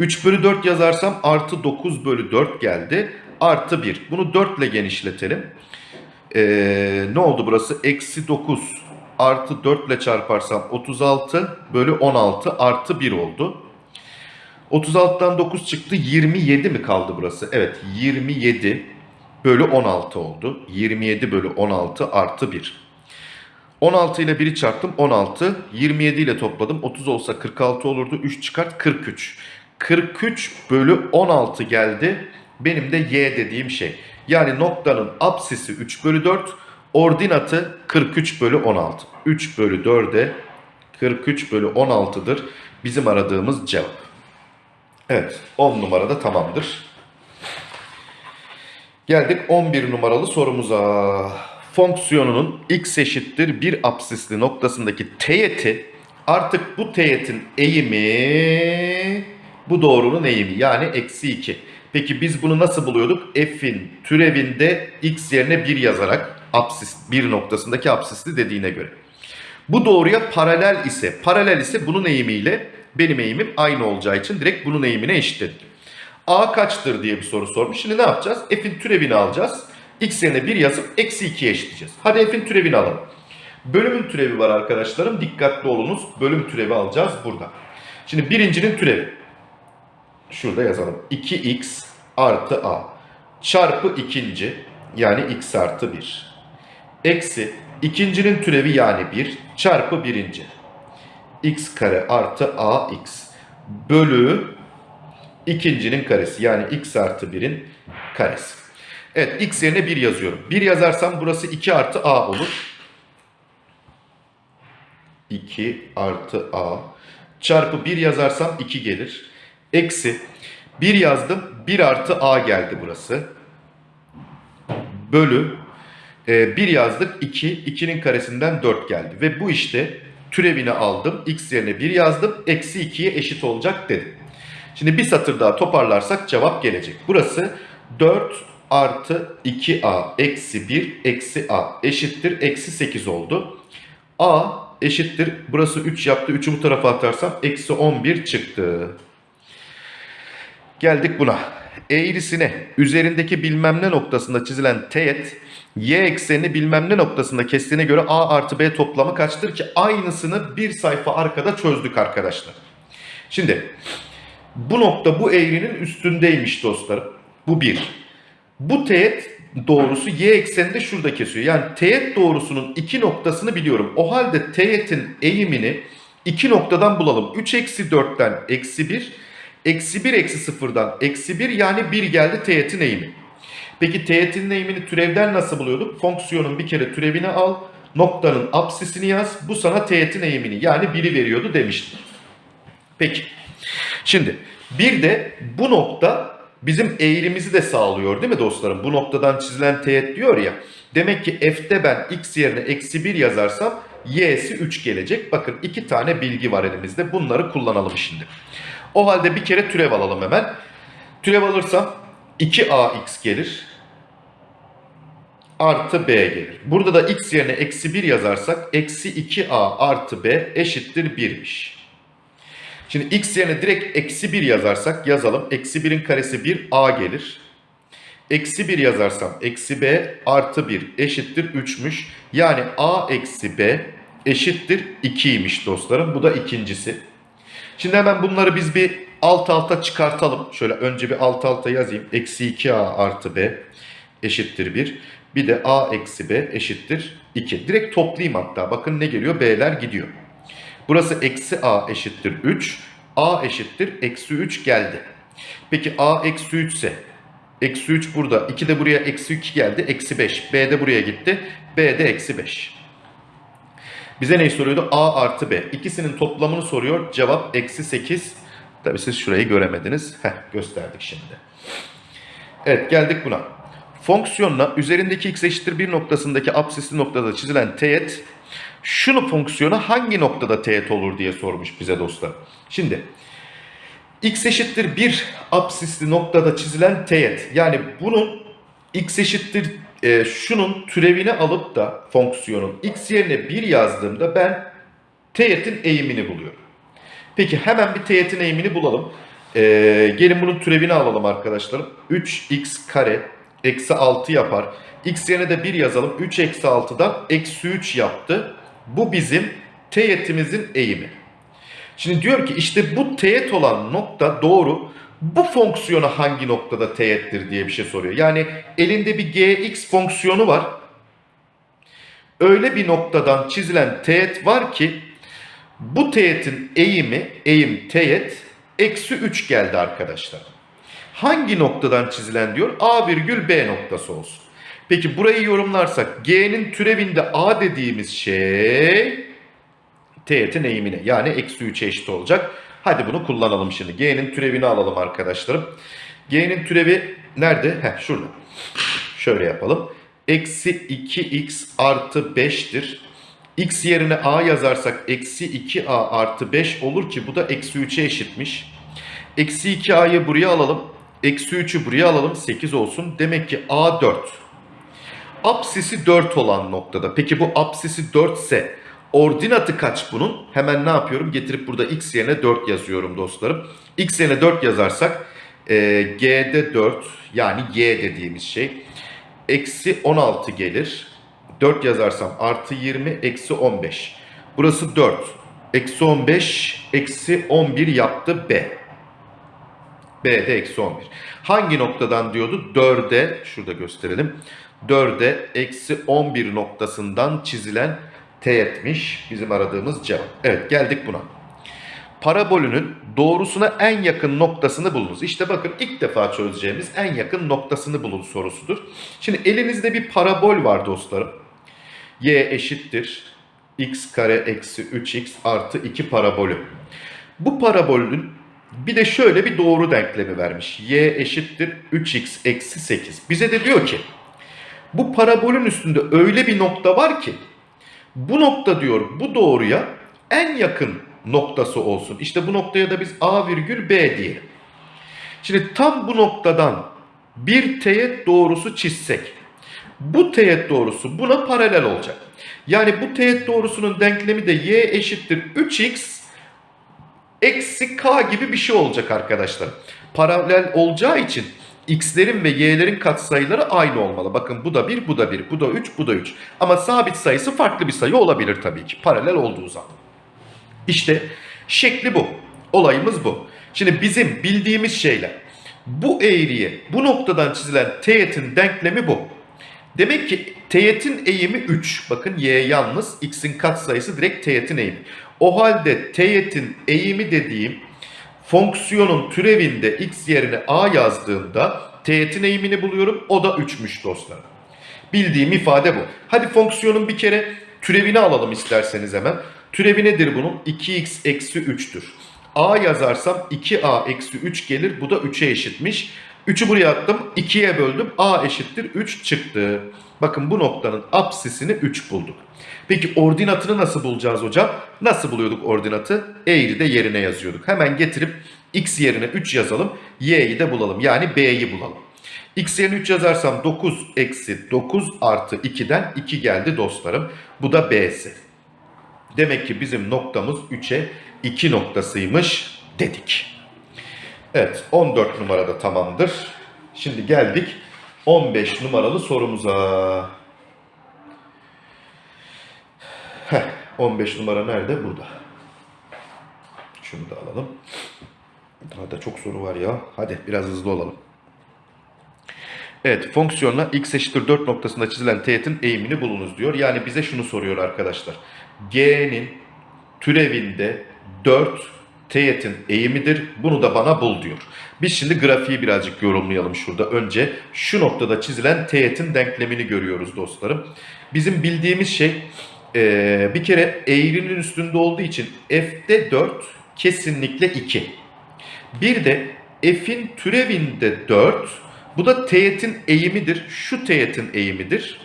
3 bölü 4 yazarsam artı 9 bölü 4 geldi. Artı 1. Bunu 4 ile genişletelim. Ee, ne oldu burası? Eksi 9 artı 4 ile çarparsam 36 bölü 16 artı 1 oldu. 36'dan 9 çıktı 27 mi kaldı burası? Evet 27 bölü 16 oldu. 27 bölü 16 artı 1. 16 ile 1'i çarptım 16. 27 ile topladım. 30 olsa 46 olurdu. 3 çıkart 43. 43 bölü 16 geldi. Benim de y dediğim şey. Yani noktanın apsisi 3 bölü 4. Ordinatı 43 bölü 16. 3 bölü 4'e 43 bölü 16'dır. Bizim aradığımız cevap. Evet 10 numarada tamamdır. Geldik 11 numaralı sorumuza. Fonksiyonunun x eşittir bir apsisli noktasındaki teğeti artık bu teğetin eğimi bu doğrunun eğimi yani eksi 2. Peki biz bunu nasıl buluyorduk? F'in türevinde x yerine 1 yazarak apsis 1 noktasındaki apsisli dediğine göre. Bu doğruya paralel ise paralel ise bunun eğimiyle benim eğimim aynı olacağı için direkt bunun eğimine eşitledik. A kaçtır diye bir soru sormuş. Şimdi ne yapacağız? F'in türevini alacağız. X yerine 1 yazıp eksi 2'ye eşitleyeceğiz. Hadi F'in türevini alalım. Bölümün türevi var arkadaşlarım. Dikkatli olunuz. Bölüm türevi alacağız burada. Şimdi birincinin türevi. Şurada yazalım. 2x artı a çarpı ikinci yani x artı 1. Eksi ikincinin türevi yani 1 çarpı birinci. x kare artı ax bölü ikincinin karesi yani x artı 1'in karesi. Evet x yerine 1 yazıyorum. 1 yazarsam burası 2 artı a olur. 2 artı a çarpı 1 yazarsam 2 gelir. Eksi 1 yazdım 1 artı a geldi burası. Bölü e, 1 yazdık 2 2'nin karesinden 4 geldi. Ve bu işte türevini aldım. x yerine 1 yazdım. Eksi 2'ye eşit olacak dedim. Şimdi bir satır daha toparlarsak cevap gelecek. Burası 4 artı 2a eksi 1 eksi a eşittir eksi 8 oldu. a eşittir burası 3 yaptı 3'ü bu tarafa atarsam eksi 11 çıktı. Geldik buna. Eğrisine üzerindeki bilmem ne noktasında çizilen teğet y eksenini bilmem ne noktasında kestiğine göre a artı b toplamı kaçtır ki aynısını bir sayfa arkada çözdük arkadaşlar. Şimdi bu nokta bu eğrinin üstündeymiş dostlarım. Bu bir. Bu teğet doğrusu y ekseninde şurada kesiyor. Yani teğet doğrusunun iki noktasını biliyorum. O halde teğetin eğimini iki noktadan bulalım. 3 eksi 4'ten eksi 1. Eksi 1 eksi 0'dan eksi 1 yani 1 geldi teğetin eğimi. Peki teğetin eğimini türevden nasıl buluyorduk? Fonksiyonun bir kere türevini al. Noktanın apsisini yaz. Bu sana teğetin eğimini yani 1'i veriyordu demiştim. Peki. Şimdi bir de bu nokta bizim eğrimizi de sağlıyor değil mi dostlarım? Bu noktadan çizilen teğet diyor ya. Demek ki f'te ben x yerine eksi 1 yazarsam y'si 3 gelecek. Bakın iki tane bilgi var elimizde. Bunları kullanalım şimdi. O halde bir kere türev alalım hemen. Türev alırsam 2ax gelir. Artı b gelir. Burada da x yerine eksi 1 yazarsak eksi 2a artı b eşittir 1'miş. Şimdi x yerine direkt eksi 1 yazarsak yazalım. Eksi 1'in karesi 1 a gelir. Eksi 1 yazarsam eksi b artı 1 eşittir 3'müş. Yani a eksi b eşittir 2'ymiş dostlarım. Bu da ikincisi. Şimdi hemen bunları biz bir alt alta çıkartalım. Şöyle önce bir alt alta yazayım. Eksi 2a artı b eşittir 1. Bir de a eksi b eşittir 2. Direkt toplayayım hatta. Bakın ne geliyor? B'ler gidiyor. Burası eksi a eşittir 3. a eşittir eksi 3 geldi. Peki a eksi 3 ise eksi 3 burada. 2 de buraya eksi 2 geldi. Eksi 5. b de buraya gitti. b de eksi 5. Bize neyi soruyordu? a artı b. İkisinin toplamını soruyor. Cevap eksi 8. Tabi siz şurayı göremediniz. Heh, gösterdik şimdi. Evet geldik buna. Fonksiyonla üzerindeki x eşittir 1 noktasındaki absisli noktada çizilen teğet şunu fonksiyona hangi noktada teğet olur diye sormuş bize dostlar. Şimdi x eşittir 1 absisli noktada çizilen teğet yani bunun x eşittir e, şunun türevini alıp da fonksiyonun x yerine 1 yazdığımda ben teğetin eğimini buluyorum. Peki hemen bir teğetin eğimini bulalım. Ee, gelin bunun türevini alalım arkadaşlarım. 3x kare eksi 6 yapar. x yerine de 1 yazalım. 3 eksi 6'dan eksi 3 yaptı. Bu bizim teğetimizin eğimi. Şimdi diyor ki işte bu teğet olan nokta doğru. Bu fonksiyona hangi noktada teğettir diye bir şey soruyor. Yani elinde bir gx fonksiyonu var. Öyle bir noktadan çizilen teğet var ki bu teğetin eğimi, eğim teğet eksi 3 geldi arkadaşlar. Hangi noktadan çizilen diyor? A virgül B noktası olsun. Peki burayı yorumlarsak G'nin türevinde A dediğimiz şey teğetin eğimine yani eksi 3'e eşit olacak. Hadi bunu kullanalım şimdi. G'nin türevini alalım arkadaşlarım. G'nin türevi nerede? Heh şurada. Şöyle yapalım. Eksi 2x artı 5'tir. x yerine a yazarsak eksi 2a artı 5 olur ki bu da eksi 3'e eşitmiş. Eksi 2a'yı buraya alalım. Eksi 3'ü buraya alalım. 8 olsun. Demek ki a 4. Apsisi 4 olan noktada. Peki bu apsisi 4 ise ordinatı kaç bunun? Hemen ne yapıyorum? Getirip burada x yerine 4 yazıyorum dostlarım. x yerine 4 yazarsak e, g'de 4 yani y dediğimiz şey eksi 16 gelir. 4 yazarsam artı 20 eksi 15. Burası 4. Eksi 15 eksi 11 yaptı B. B'de eksi 11. Hangi noktadan diyordu? 4'e şurada gösterelim. 4'e eksi 11 noktasından çizilen teğetmiş bizim aradığımız cevap. Evet geldik buna. Parabolünün doğrusuna en yakın noktasını bulunuz. İşte bakın ilk defa çözeceğimiz en yakın noktasını bulun sorusudur. Şimdi elinizde bir parabol var dostlarım. y eşittir x kare eksi 3x artı 2 parabolü. Bu parabolün bir de şöyle bir doğru denklemi vermiş. y eşittir 3x eksi 8. Bize de diyor ki bu parabolün üstünde öyle bir nokta var ki bu nokta diyor bu doğruya en yakın noktası olsun. İşte bu noktaya da biz a virgül b diyelim. Şimdi tam bu noktadan bir teğet doğrusu çizsek bu teğet doğrusu buna paralel olacak. Yani bu teğet doğrusunun denklemi de y eşittir 3x eksi k gibi bir şey olacak arkadaşlar. Paralel olacağı için x'lerin ve y'lerin katsayıları aynı olmalı. Bakın bu da 1, bu da 1, bu da 3, bu da 3. Ama sabit sayısı farklı bir sayı olabilir tabii ki paralel olduğu zaman. İşte şekli bu. Olayımız bu. Şimdi bizim bildiğimiz şeyler. Bu eğriye bu noktadan çizilen teğetin denklemi bu. Demek ki teğetin eğimi 3. Bakın y yalnız x'in katsayısı direkt teğetin eğimi. O halde teğetin eğimi dediğim fonksiyonun türevinde x yerine a yazdığımda teğetin eğimini buluyorum. O da 3'müş dostlar. Bildiğim ifade bu. Hadi fonksiyonun bir kere türevini alalım isterseniz hemen. Türevi nedir bunun? 2x eksi 3'tür. a yazarsam 2a eksi 3 gelir. Bu da 3'e eşitmiş. 3'ü buraya attım. 2'ye böldüm. a eşittir 3 çıktı. Bakın bu noktanın apsisini 3 bulduk. Peki ordinatını nasıl bulacağız hocam? Nasıl buluyorduk ordinatı? Eğri de yerine yazıyorduk. Hemen getirip x yerine 3 yazalım. y'yi de bulalım. Yani b'yi bulalım. x yerine 3 yazarsam 9 eksi 9 artı 2'den 2 geldi dostlarım. Bu da b'si. Demek ki bizim noktamız 3'e 2 noktasıymış dedik. Evet 14 numarada tamamdır. Şimdi geldik 15 numaralı sorumuza. Heh, 15 numara nerede? Burada. Şunu da alalım. Daha da çok soru var ya. Hadi biraz hızlı olalım. Evet fonksiyonla x eşittir 4 noktasında çizilen teğetin eğimini bulunuz diyor. Yani bize şunu soruyor arkadaşlar. G'nin türevinde 4 teğetin eğimidir. Bunu da bana bul diyor. Biz şimdi grafiği birazcık yorumlayalım şurada. Önce şu noktada çizilen teğetin denklemini görüyoruz dostlarım. Bizim bildiğimiz şey eee, bir kere eğrinin üstünde olduğu için f'de 4 kesinlikle 2. Bir de f'in türevinde 4. Bu da teğetin eğimidir. Şu teğetin eğimidir.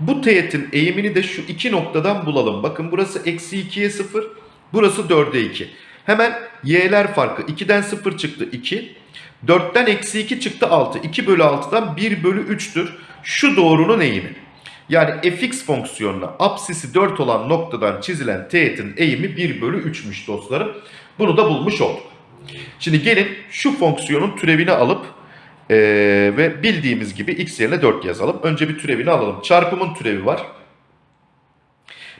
Bu teğetin eğimini de şu iki noktadan bulalım. Bakın burası eksi 2'ye 0. Burası 4'e 2. Hemen y'ler farkı. 2'den 0 çıktı 2. 4'ten eksi 2 çıktı 6. 2 bölü 6'dan 1 bölü 3'tür. Şu doğrunun eğimi. Yani fx fonksiyonuna apsisi 4 olan noktadan çizilen teğetin eğimi 1 bölü 3'müş dostlarım. Bunu da bulmuş olduk. Şimdi gelin şu fonksiyonun türevini alıp eee, ve bildiğimiz gibi x yerine 4 yazalım. Önce bir türevini alalım. Çarpımın türevi var.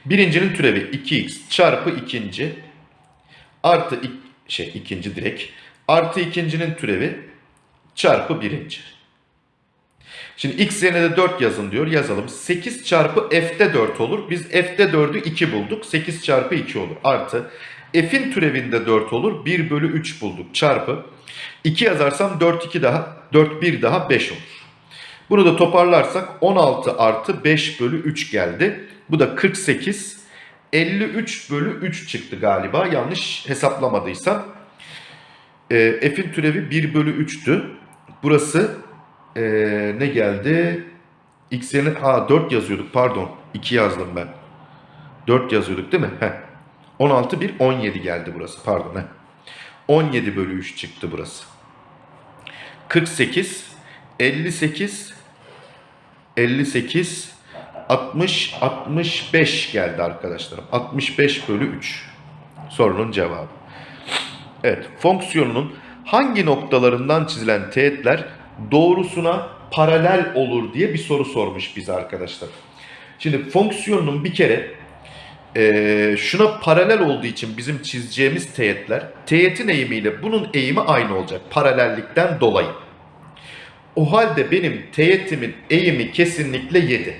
Birincinin türevi 2x çarpı ikinci artı ik- şey ikinci direkt artı ikincinin türevi çarpı birinci. Şimdi x yerine de 4 yazın diyor. Yazalım. 8 çarpı f'de 4 olur. Biz f'de 4'ü 2 bulduk. 8 çarpı 2 olur. Artı f'in türevinde 4 olur. 1 bölü 3 bulduk. Çarpı 2 yazarsam 4 2 daha 4 1 daha 5 olur. Bunu da toparlarsak 16 artı 5 bölü 3 geldi. Bu da 48. 53 bölü 3 çıktı galiba. Yanlış hesaplamadıysam. Ee, F'in türevi 1 bölü 3'tü. Burası ee, ne geldi? X yerine ha 4 yazıyorduk pardon. 2 yazdım ben. 4 yazıyorduk değil mi? Heh. 16 1 17 geldi burası pardon. Heh. 17 bölü 3 çıktı burası. 48 58 58 60 65 geldi arkadaşlarım. 65 bölü 3 sorunun cevabı. Evet, fonksiyonunun hangi noktalarından çizilen teğetler doğrusuna paralel olur diye bir soru sormuş bize arkadaşlar. Şimdi fonksiyonun bir kere eee, şuna paralel olduğu için bizim çizeceğimiz teğetler teğetin eğimiyle bunun eğimi aynı olacak paralellikten dolayı. O halde benim teğetimin eğimi kesinlikle 7.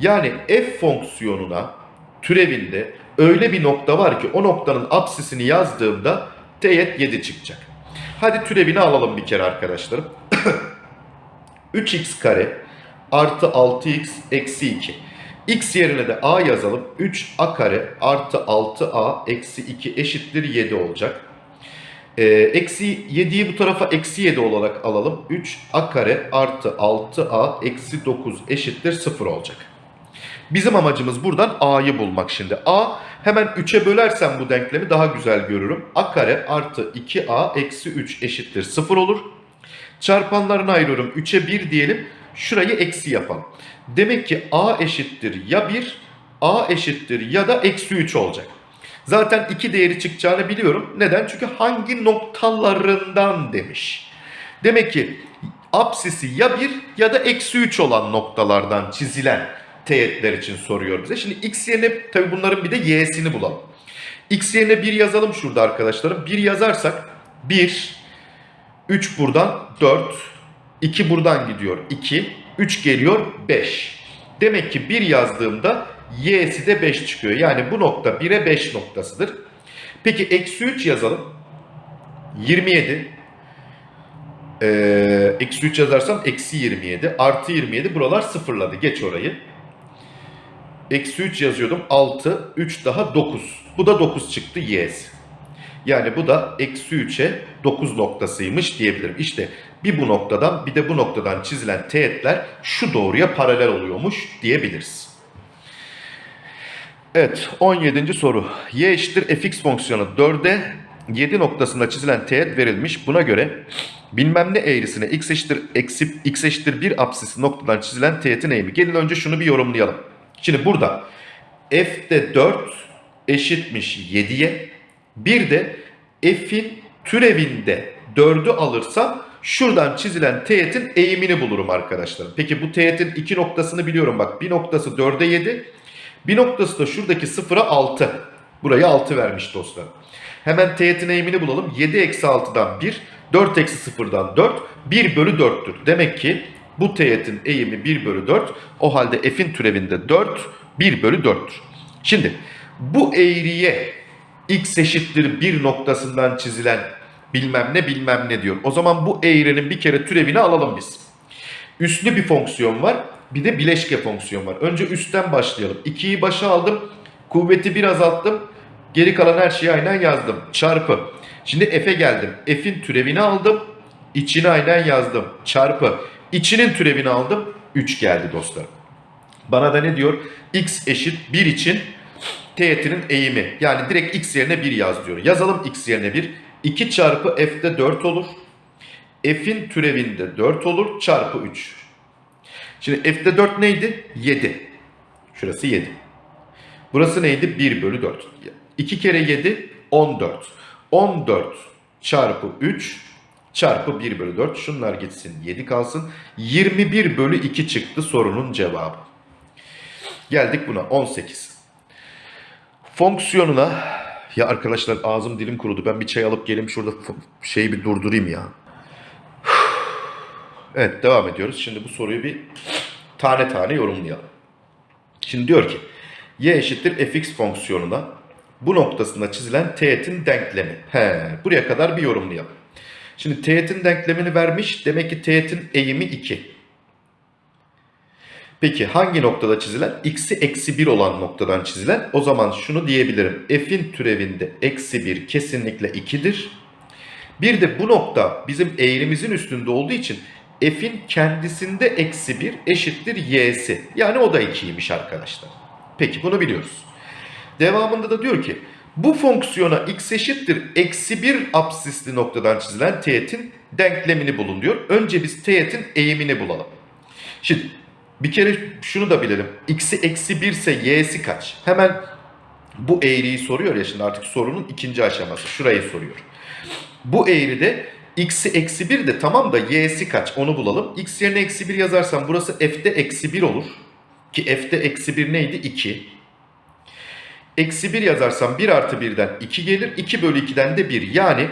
Yani f fonksiyonuna türevinde öyle bir nokta var ki o noktanın apsisini yazdığımda teğet 7 çıkacak. Hadi türevini alalım bir kere arkadaşlarım. 3x kare artı 6x eksi 2. x yerine de a yazalım. 3a kare artı 6a eksi 2 eşittir 7 olacak. Ee, eksi 7'yi bu tarafa eksi 7 olarak alalım. 3a kare artı 6a eksi 9 eşittir 0 olacak. Bizim amacımız buradan a'yı bulmak şimdi. a hemen 3'e bölersem bu denklemi daha güzel görürüm. a kare artı 2a eksi 3 eşittir 0 olur. Çarpanlarını ayırıyorum. 3'e 1 diyelim. Şurayı eksi yapalım. Demek ki a eşittir ya 1, a eşittir ya da eksi 3 olacak. Zaten iki değeri çıkacağını biliyorum. Neden? Çünkü hangi noktalarından demiş. Demek ki apsisi ya 1 ya da eksi 3 olan noktalardan çizilen teğetler için soruyor bize. Şimdi x yerine tabi bunların bir de y'sini bulalım. x yerine 1 yazalım şurada arkadaşlarım. 1 yazarsak 1, 3 buradan 4, 2 buradan gidiyor 2, 3 geliyor 5. Demek ki 1 yazdığımda y'si de 5 çıkıyor. Yani bu nokta 1'e 5 noktasıdır. Peki eksi 3 yazalım. 27. Ee, eksi 3 yazarsam eksi 27. Artı 27 buralar sıfırladı. Geç orayı. Eksi 3 yazıyordum. 6. 3 daha 9. Bu da 9 çıktı y'si. Yani bu da eksi 3'e 9 noktasıymış diyebilirim. İşte bir bu noktadan bir de bu noktadan çizilen teğetler şu doğruya paralel oluyormuş diyebiliriz. Evet 17. soru. y eşittir fx fonksiyonu 4'e 7 noktasında çizilen teğet verilmiş. Buna göre bilmem ne eğrisine x eşittir, eksi, x eşittir 1 apsisi noktadan çizilen teğetin eğimi. Gelin önce şunu bir yorumlayalım. Şimdi burada f'de 4 eşitmiş 7'ye. Bir de f'in türevinde 4'ü alırsam şuradan çizilen teğetin eğimini bulurum arkadaşlar. Peki bu teğetin iki noktasını biliyorum. Bak bir noktası 4'e 7. Bir noktası da şuradaki 0'a 6. Burayı 6 vermiş dostlar. Hemen teğetin eğimini bulalım. 7 eksi 6'dan 1. 4 eksi 0'dan 4. 1 bölü 4'tür. Demek ki bu teğetin eğimi 1 bölü 4. O halde f'in türevinde 4. 1 bölü 4'tür. Şimdi bu eğriye x eşittir 1 noktasından çizilen bilmem ne bilmem ne diyor. O zaman bu eğrinin bir kere türevini alalım biz. Üslü bir fonksiyon var. Bir de bileşke fonksiyon var. Önce üstten başlayalım. 2'yi başa aldım. Kuvveti bir azalttım. Geri kalan her şeyi aynen yazdım. Çarpı. Şimdi f'e geldim. F'in türevini aldım. İçini aynen yazdım. Çarpı. İçinin türevini aldım. 3 geldi dostlarım. Bana da ne diyor? x eşit 1 için teğetinin eğimi. Yani direkt x yerine 1 yaz diyor. Yazalım x yerine 1. 2 çarpı f'de 4 olur. F'in türevinde 4 olur. Çarpı 3. Şimdi f'de 4 neydi? 7. Şurası 7. Burası neydi? 1 bölü 4. 2 kere 7 14. 14 çarpı 3 çarpı 1 bölü 4. Şunlar gitsin 7 kalsın. 21 bölü 2 çıktı sorunun cevabı. Geldik buna 18. Fonksiyonuna ya arkadaşlar ağzım dilim kurudu. Ben bir çay alıp geleyim şurada şeyi bir durdurayım ya. Evet devam ediyoruz. Şimdi bu soruyu bir tane tane yorumlayalım. Şimdi diyor ki y eşittir fx fonksiyonuna bu noktasında çizilen teğetin denklemi. He, buraya kadar bir yorumlayalım. Şimdi teğetin denklemini vermiş. Demek ki teğetin eğimi 2. Peki hangi noktada çizilen? X'i eksi 1 olan noktadan çizilen. O zaman şunu diyebilirim. F'in türevinde eksi 1 kesinlikle 2'dir. Bir de bu nokta bizim eğrimizin üstünde olduğu için F'in kendisinde eksi 1 eşittir y'si. Yani o da 2'ymiş arkadaşlar. Peki bunu biliyoruz. Devamında da diyor ki bu fonksiyona x eşittir eksi 1 absisli noktadan çizilen teğetin denklemini bulun diyor. Önce biz teğetin eğimini bulalım. Şimdi bir kere şunu da bilelim. X'i eksi 1 ise y'si kaç? Hemen bu eğriyi soruyor ya şimdi artık sorunun ikinci aşaması. Şurayı soruyor. Bu eğride x'i eksi 1 de tamam da y'si kaç onu bulalım. x yerine eksi 1 yazarsam burası f'de eksi 1 olur. Ki f'de eksi 1 neydi? 2. Eksi 1 yazarsam 1 artı 1'den 2 gelir. 2 bölü 2'den de 1. Yani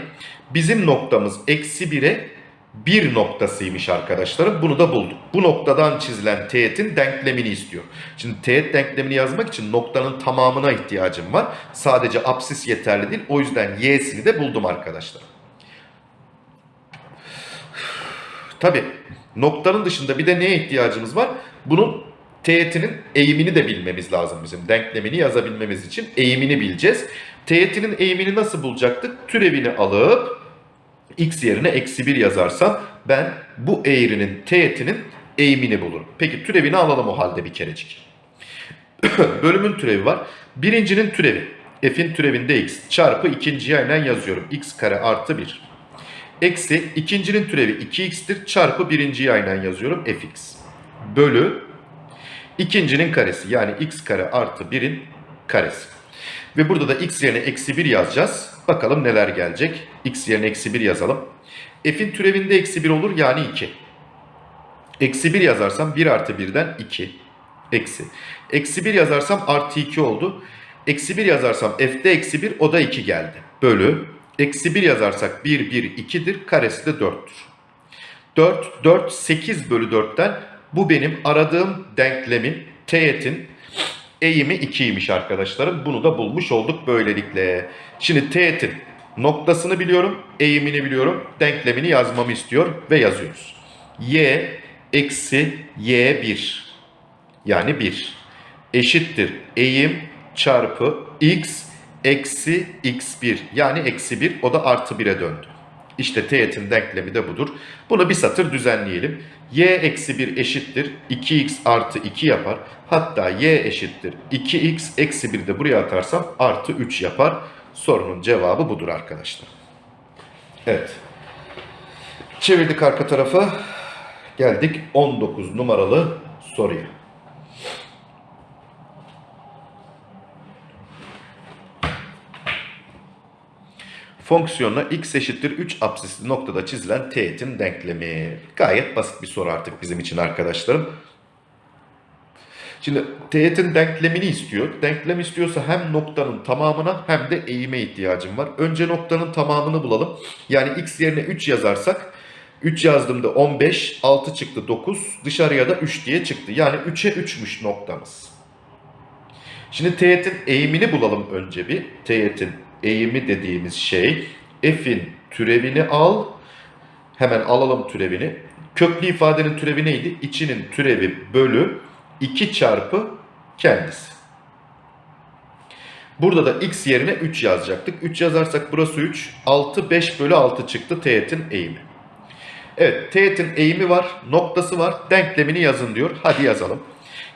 bizim noktamız eksi 1'e 1 noktasıymış arkadaşlarım. Bunu da bulduk. Bu noktadan çizilen teğetin denklemini istiyor. Şimdi teğet denklemini yazmak için noktanın tamamına ihtiyacım var. Sadece apsis yeterli değil. O yüzden y'sini de buldum arkadaşlar. Tabi noktanın dışında bir de neye ihtiyacımız var? Bunun teğetinin eğimini de bilmemiz lazım bizim. Denklemini yazabilmemiz için eğimini bileceğiz. Teğetinin eğimini nasıl bulacaktık? Türevini alıp x yerine eksi 1 yazarsam ben bu eğrinin teğetinin eğimini bulurum. Peki türevini alalım o halde bir kerecik. Bölümün türevi var. Birincinin türevi. F'in türevinde x çarpı ikinciyi aynen yazıyorum. x kare artı 1. Eksi ikincinin türevi 2x'tir çarpı birinciyi aynen yazıyorum fx. Bölü ikincinin karesi yani x kare artı 1'in karesi. Ve burada da x yerine eksi 1 yazacağız. Bakalım neler gelecek. x yerine eksi 1 yazalım. F'in türevinde eksi 1 olur yani 2. Eksi 1 yazarsam 1 artı 1'den 2. Eksi. Eksi 1 yazarsam artı 2 oldu. Eksi 1 yazarsam f'de eksi 1 o da 2 geldi. Bölü. Eksi 1 yazarsak 1 1 2'dir. Karesi de 4'tür. 4 4 8 bölü 4'ten bu benim aradığım denklemin teğetin eğimi 2'ymiş arkadaşlarım. Bunu da bulmuş olduk böylelikle. Şimdi teğetin noktasını biliyorum, eğimini biliyorum, denklemini yazmamı istiyor ve yazıyoruz. y eksi y1 yani 1 eşittir eğim çarpı x eksi x1 yani eksi 1 o da artı 1'e döndü. İşte teğetin denklemi de budur. Bunu bir satır düzenleyelim. y eksi 1 eşittir 2x artı 2 yapar. Hatta y eşittir 2x eksi 1 de buraya atarsam artı 3 yapar. Sorunun cevabı budur arkadaşlar. Evet. Çevirdik arka tarafa. Geldik 19 numaralı soruya. Fonksiyonla x eşittir 3 apsisli noktada çizilen teğetin denklemi. Gayet basit bir soru artık bizim için arkadaşlarım. Şimdi teğetin denklemini istiyor. Denklem istiyorsa hem noktanın tamamına hem de eğime ihtiyacım var. Önce noktanın tamamını bulalım. Yani x yerine 3 yazarsak 3 yazdığımda 15, 6 çıktı 9, dışarıya da 3 diye çıktı. Yani 3'e 3'müş noktamız. Şimdi teğetin eğimini bulalım önce bir. Teğetin eğimi dediğimiz şey f'in türevini al. Hemen alalım türevini. Köklü ifadenin türevi neydi? İçinin türevi bölü 2 çarpı kendisi. Burada da x yerine 3 yazacaktık. 3 yazarsak burası 3. 6, 5 bölü 6 çıktı teğetin eğimi. Evet teğetin eğimi var, noktası var. Denklemini yazın diyor. Hadi yazalım.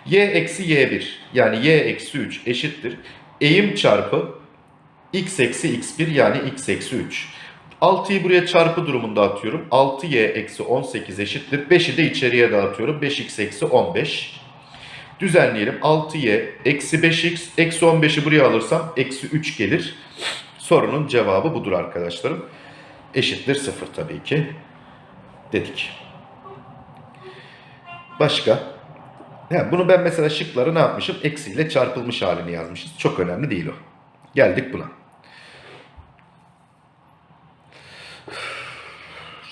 y eksi y1 yani y eksi 3 eşittir. Eğim çarpı x eksi x1 yani x eksi 3. 6'yı buraya çarpı durumunda atıyorum. 6y eksi 18 eşittir. 5'i de içeriye dağıtıyorum. 5x eksi 15. Düzenleyelim. 6y eksi 5x eksi 15'i buraya alırsam eksi 3 gelir. Sorunun cevabı budur arkadaşlarım. Eşittir 0 tabii ki. Dedik. Başka? Ha, bunu ben mesela şıkları ne yapmışım? Eksiyle çarpılmış halini yazmışız. Çok önemli değil o. Geldik buna.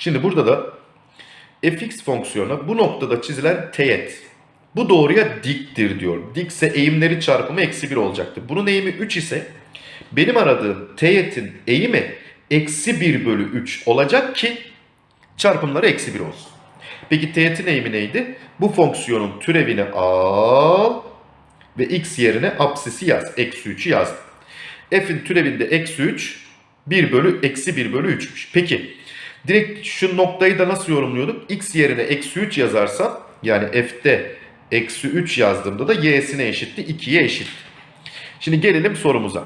Şimdi burada da fx fonksiyonu bu noktada çizilen teğet. Bu doğruya diktir diyor. Dikse eğimleri çarpımı eksi 1 olacaktır. Bunun eğimi 3 ise benim aradığım teğetin eğimi eksi 1 bölü 3 olacak ki çarpımları eksi 1 olsun. Peki teğetin eğimi neydi? Bu fonksiyonun türevini al ve x yerine apsisi yaz. Eksi 3'ü yazdım. F'in türevinde eksi 3 1 bölü eksi 1 bölü 3'müş. Peki direkt şu noktayı da nasıl yorumluyorduk? X yerine eksi 3 yazarsam yani F'de eksi 3 yazdığımda da y'sine eşitti 2'ye eşit. Şimdi gelelim sorumuza.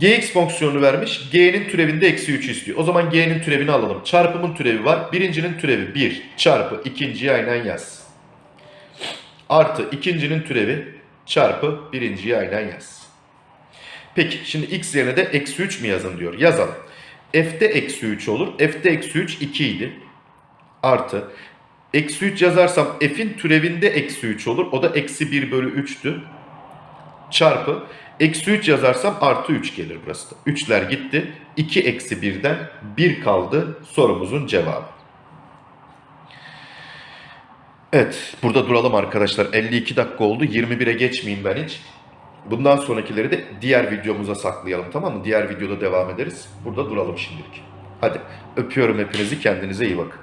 gx fonksiyonu vermiş. g'nin türevinde eksi 3 istiyor. O zaman g'nin türevini alalım. Çarpımın türevi var. Birincinin türevi 1 çarpı ikinciyi aynen yaz. Artı ikincinin türevi çarpı birinciyi aynen yaz. Peki şimdi x yerine de eksi 3 mi yazın diyor. Yazalım. F'de eksi 3 olur. f'de eksi 3 2 idi. Artı eksi 3 yazarsam f'in türevinde eksi 3 olur. O da eksi 1 bölü 3'tü. Çarpı eksi 3 yazarsam artı 3 gelir burası da. 3'ler gitti. 2 eksi 1'den 1 kaldı sorumuzun cevabı. Evet burada duralım arkadaşlar. 52 dakika oldu. 21'e geçmeyeyim ben hiç. Bundan sonrakileri de diğer videomuza saklayalım tamam mı? Diğer videoda devam ederiz. Burada duralım şimdilik. Hadi öpüyorum hepinizi kendinize iyi bakın.